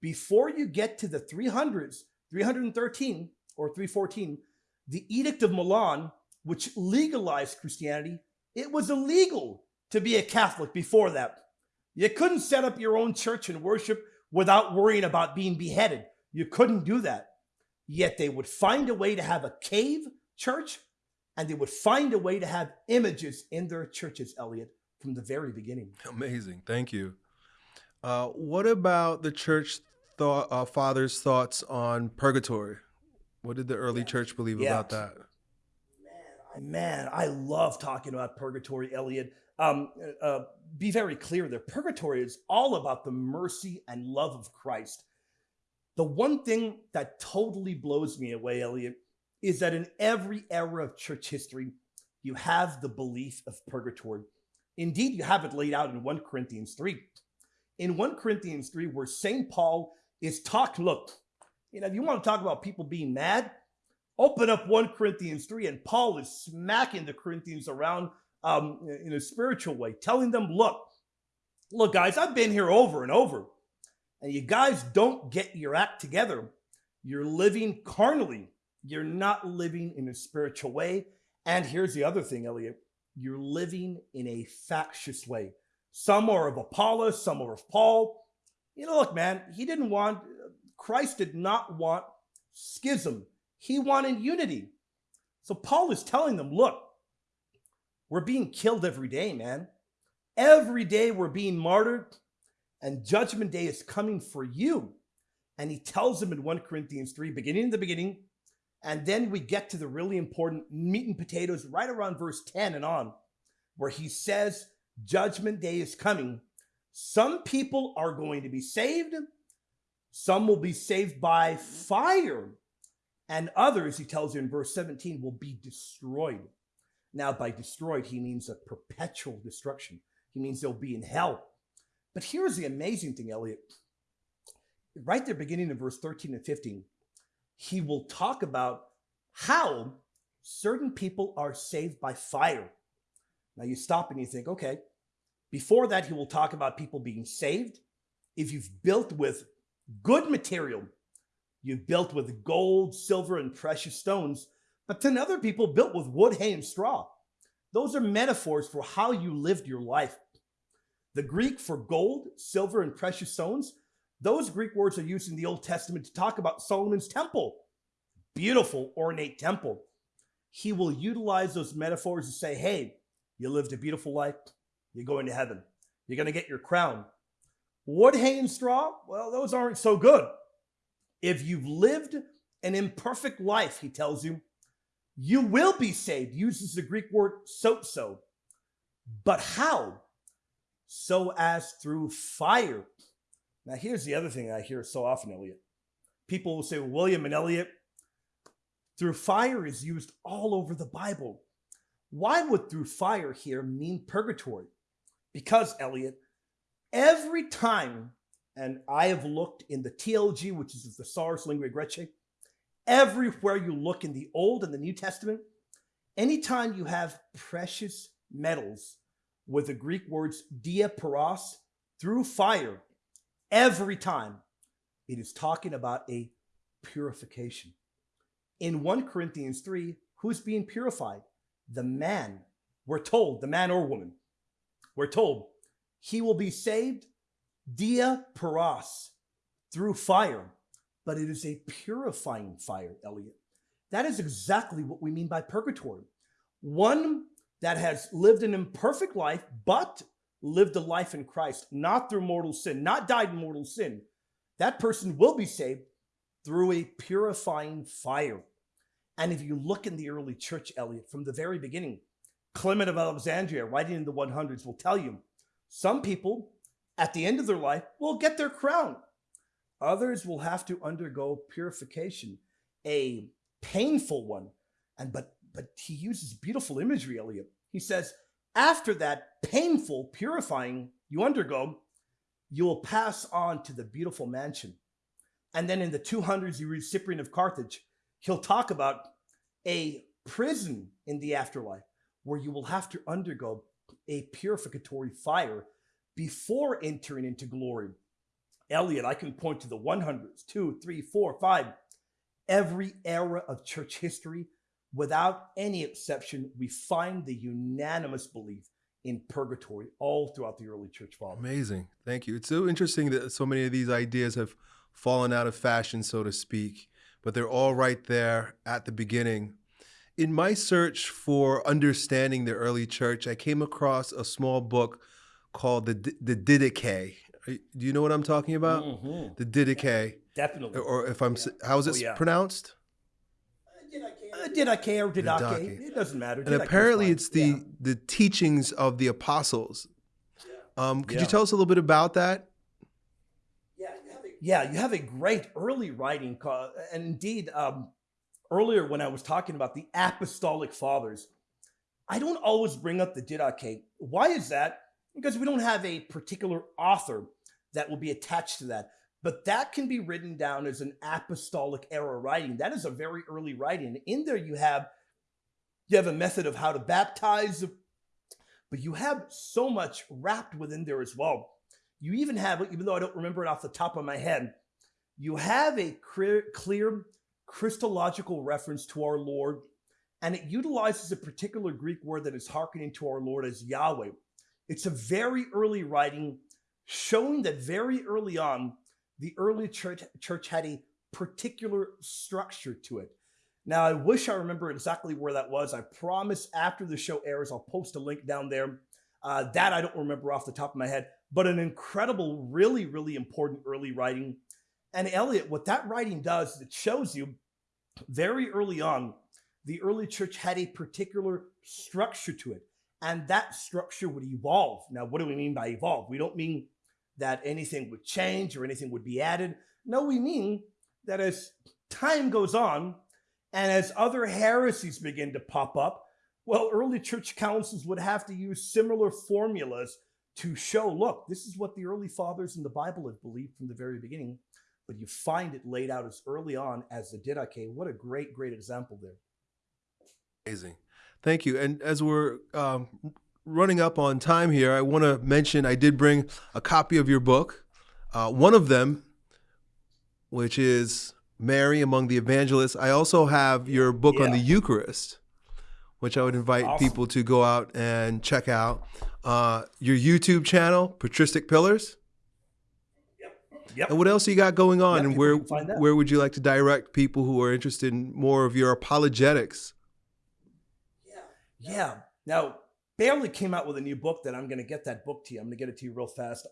before you get to the 300s, 313 or 314, the Edict of Milan, which legalized Christianity, it was illegal to be a Catholic before that. You couldn't set up your own church and worship without worrying about being beheaded. You couldn't do that. Yet they would find a way to have a cave church and they would find a way to have images in their churches, Elliot, from the very beginning. Amazing. Thank you. Uh, what about the church thought, uh, fathers' thoughts on purgatory? What did the early yeah. church believe yeah. about that? Man, I love talking about purgatory, Elliot. Um, uh, uh, be very clear there. Purgatory is all about the mercy and love of Christ. The one thing that totally blows me away, Elliot, is that in every era of church history, you have the belief of purgatory. Indeed, you have it laid out in 1 Corinthians 3. In 1 Corinthians 3, where St. Paul is talking, look, you know, if you want to talk about people being mad, open up 1 Corinthians 3, and Paul is smacking the Corinthians around um, in a spiritual way, telling them, look, look, guys, I've been here over and over, and you guys don't get your act together. You're living carnally. You're not living in a spiritual way. And here's the other thing, Elliot you're living in a factious way. Some are of Apollos, some are of Paul. You know, look, man, he didn't want, Christ did not want schism. He wanted unity. So Paul is telling them, look, we're being killed every day, man. Every day we're being martyred, and judgment day is coming for you. And he tells them in 1 Corinthians 3, beginning in the beginning, and then we get to the really important meat and potatoes right around verse 10 and on, where he says, Judgment day is coming. Some people are going to be saved, some will be saved by fire, and others, he tells you in verse 17, will be destroyed. Now, by destroyed, he means a perpetual destruction. He means they'll be in hell. But here's the amazing thing, Elliot. Right there, beginning in verse 13 and 15, he will talk about how certain people are saved by fire. Now you stop and you think, okay, before that, he will talk about people being saved. If you've built with good material, you've built with gold, silver, and precious stones, but then other people built with wood, hay, and straw. Those are metaphors for how you lived your life. The Greek for gold, silver, and precious stones Those Greek words are used in the Old Testament to talk about Solomon's temple. Beautiful, ornate temple. He will utilize those metaphors to say, hey, you lived a beautiful life, you're going to heaven. You're going to get your crown. Wood, hay, and straw, well, those aren't so good. If you've lived an imperfect life, he tells you, you will be saved. Uses the Greek word sozo. But how? So as through fire. Now, here's the other thing I hear so often, Elliot. People will say, William and Elliot, through fire is used all over the Bible. Why would through fire here mean purgatory? Because, Elliot, every time, and I have looked in the TLG, which is the Thesaurus Linguae Graecae, everywhere you look in the Old and the New Testament, anytime you have precious metals with the Greek words dia through fire, every time it is talking about a purification. In 1 Corinthians 3, who's being purified? The man. We're told, the man or woman. We're told he will be saved dia pyros, through fire, but it is a purifying fire, Elliot. That is exactly what we mean by purgatory. One that has lived an imperfect life, but lived a life in Christ, not through mortal sin, not died in mortal sin. That person will be saved through a purifying fire. And if you look in the early church, Elliot, from the very beginning, Clement of Alexandria, writing in the 100s, will tell you some people at the end of their life will get their crown. Others will have to undergo purification, a painful one. And but but he uses beautiful imagery, Elliot. He says, after that painful purifying you undergo, you will pass on to the beautiful mansion. And then in the 200s, you read Cyprian of Carthage. He'll talk about a prison in the afterlife where you will have to undergo a purificatory fire before entering into glory. Elliot, I can point to the 100s, two, three, four, five. Every era of church history, without any exception, we find the unanimous belief in purgatory all throughout the early church fathers. Amazing. Thank you. It's so interesting that so many of these ideas have fallen out of fashion, so to speak, but they're all right there at the beginning. In my search for understanding the early church, I came across a small book called the the Didache. Do you know what I'm talking about? Mm-hmm. The Didache. Definitely. Or if I'm, how is it oh, yeah. pronounced? Uh, Didache or Didache. It doesn't matter. And apparently, it's the yeah. the teachings of the apostles. Um, could yeah. you tell us a little bit about that? Yeah, you have a, yeah, you have a great early writing, and indeed, um, earlier when I was talking about the apostolic fathers, I don't always bring up the Didache. Why is that? Because we don't have a particular author that will be attached to that. But that can be written down as an apostolic era writing. That is a very early writing. In there, you have you have a method of how to baptize, but you have so much wrapped within there as well. You even have, even though I don't remember it off the top of my head, you have a clear, clear Christological reference to our Lord, and it utilizes a particular Greek word that is hearkening to our Lord as Yahweh. It's a very early writing showing that very early on, the early church, church had a particular structure to it. Now, I wish I remember exactly where that was. I promise after the show airs, I'll post a link down there. Uh, that I don't remember off the top of my head, but an incredible, really, really important early writing. And Elliot, what that writing does, is it shows you very early on, the early church had a particular structure to it and that structure would evolve. Now, what do we mean by evolve? We don't mean that anything would change or anything would be added. No, we mean that as time goes on and as other heresies begin to pop up, well, early church councils would have to use similar formulas to show look, this is what the early fathers in the Bible have believed from the very beginning. But you find it laid out as early on as the Didache. What a great, great example there. Amazing. Thank you. And as we're um, running up on time here, I want to mention I did bring a copy of your book. Uh, one of them, which is Mary Among the Evangelists. I also have your book yeah. on the Eucharist, which I would invite awesome. people to go out and check out. Uh, your YouTube channel, Patristic Pillars. Yep. Yep. And what else you got going on? Yep, and where can find that. where would you like to direct people who are interested in more of your apologetics? Yeah. Now, Bailey came out with a new book that I'm going to get that book to you. I'm going to get it to you real fast.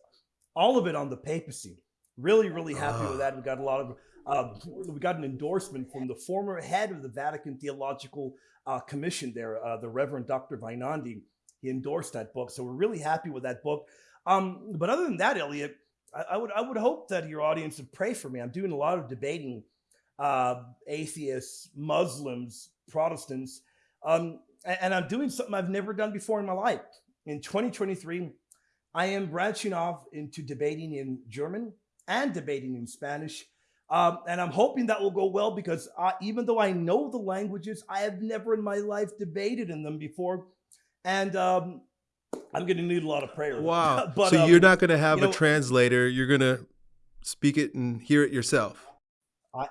All of it on the papacy. Really, really happy with that. We got a lot of, uh, we got an endorsement from the former head of the Vatican Theological uh, Commission there, uh, the Reverend Dr. Weinandy. He endorsed that book. So we're really happy with that book. Um, but other than that, Elliot, I, I, would I would hope that your audience would pray for me. I'm doing a lot of debating uh, atheists, Muslims, Protestants. Um, and I'm doing something I've never done before in my life. In 2023, I am branching off into debating in German and debating in Spanish. Um, and I'm hoping that will go well because I, even though I know the languages, I have never in my life debated in them before. And um, I'm going to need a lot of prayer. Wow. but, so um, you're not going to have you a translator. You're going to speak it and hear it yourself. I,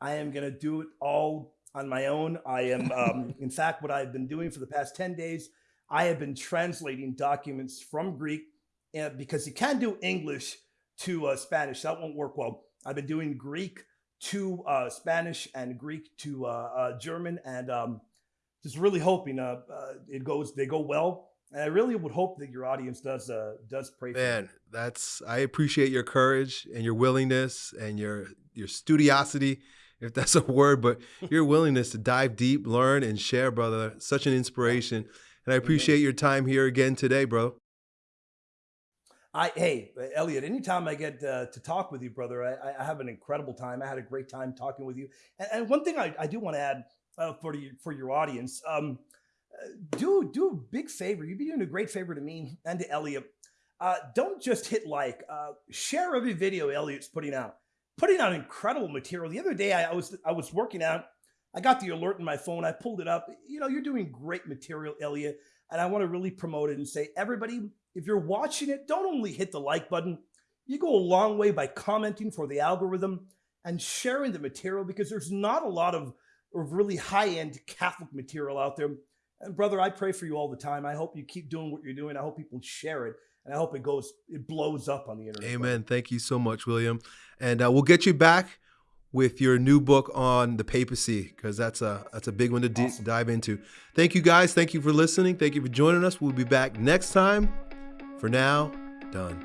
I am going to do it all on my own. I am, um, in fact, what I've been doing for the past 10 days, I have been translating documents from Greek uh, because you can't do English to uh, Spanish. That won't work well. I've been doing Greek to uh, Spanish and Greek to uh, uh, German, and um, just really hoping uh, uh, it goes. They go well, and I really would hope that your audience does uh, does pray. Man, that's I appreciate your courage and your willingness and your your studiosity, if that's a word, but your willingness to dive deep, learn, and share, brother. Such an inspiration. And I appreciate your time here again today, bro. I hey Elliot, anytime I get uh, to talk with you, brother, I, I have an incredible time. I had a great time talking with you. And, and one thing I, I do want to add uh, for the, for your audience, um, uh, do do a big favor. You'd be doing a great favor to me and to Elliot. Uh, don't just hit like. Uh, share every video Elliot's putting out. Putting out incredible material. The other day I, I was I was working out. I got the alert in my phone. I pulled it up. You know, you're doing great material, Elliot. And I want to really promote it and say, everybody, if you're watching it, don't only hit the like button. You go a long way by commenting for the algorithm and sharing the material because there's not a lot of, of really high end Catholic material out there. And brother, I pray for you all the time. I hope you keep doing what you're doing. I hope people share it. And I hope it goes, it blows up on the internet. Amen. Thank you so much, William. And uh, we'll get you back with your new book on the papacy because that's a that's a big one to Awesome. dive into. Thank you guys. Thank you for listening. Thank you for joining us. We'll be back next time. For now, done.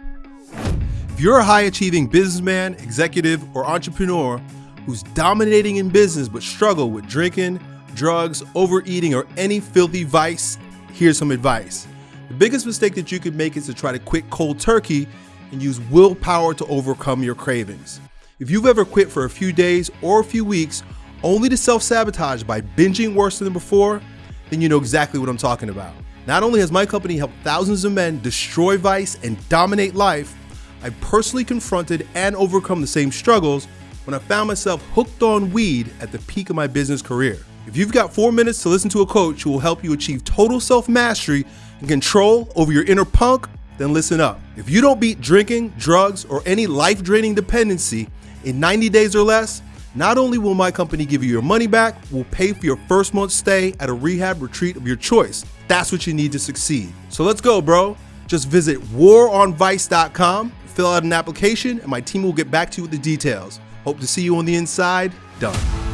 If you're a high achieving businessman, executive, or entrepreneur who's dominating in business but struggle with drinking, drugs, overeating, or any filthy vice, here's some advice. The biggest mistake that you could make is to try to quit cold turkey and use willpower to overcome your cravings. If you've ever quit for a few days or a few weeks only to self sabotage by binging worse than before, then you know exactly what I'm talking about. Not only has my company helped thousands of men destroy vice and dominate life, I personally confronted and overcome the same struggles when I found myself hooked on weed at the peak of my business career. If you've got four minutes to listen to a coach who will help you achieve total self mastery and control over your inner punk, then listen up. If you don't beat drinking, drugs, or any life draining dependency in 90 days or less, not only will my company give you your money back, we'll pay for your first month's stay at a rehab retreat of your choice. That's what you need to succeed. So let's go, bro. Just visit waronvice.com, fill out an application, and my team will get back to you with the details. Hope to see you on the inside. Done.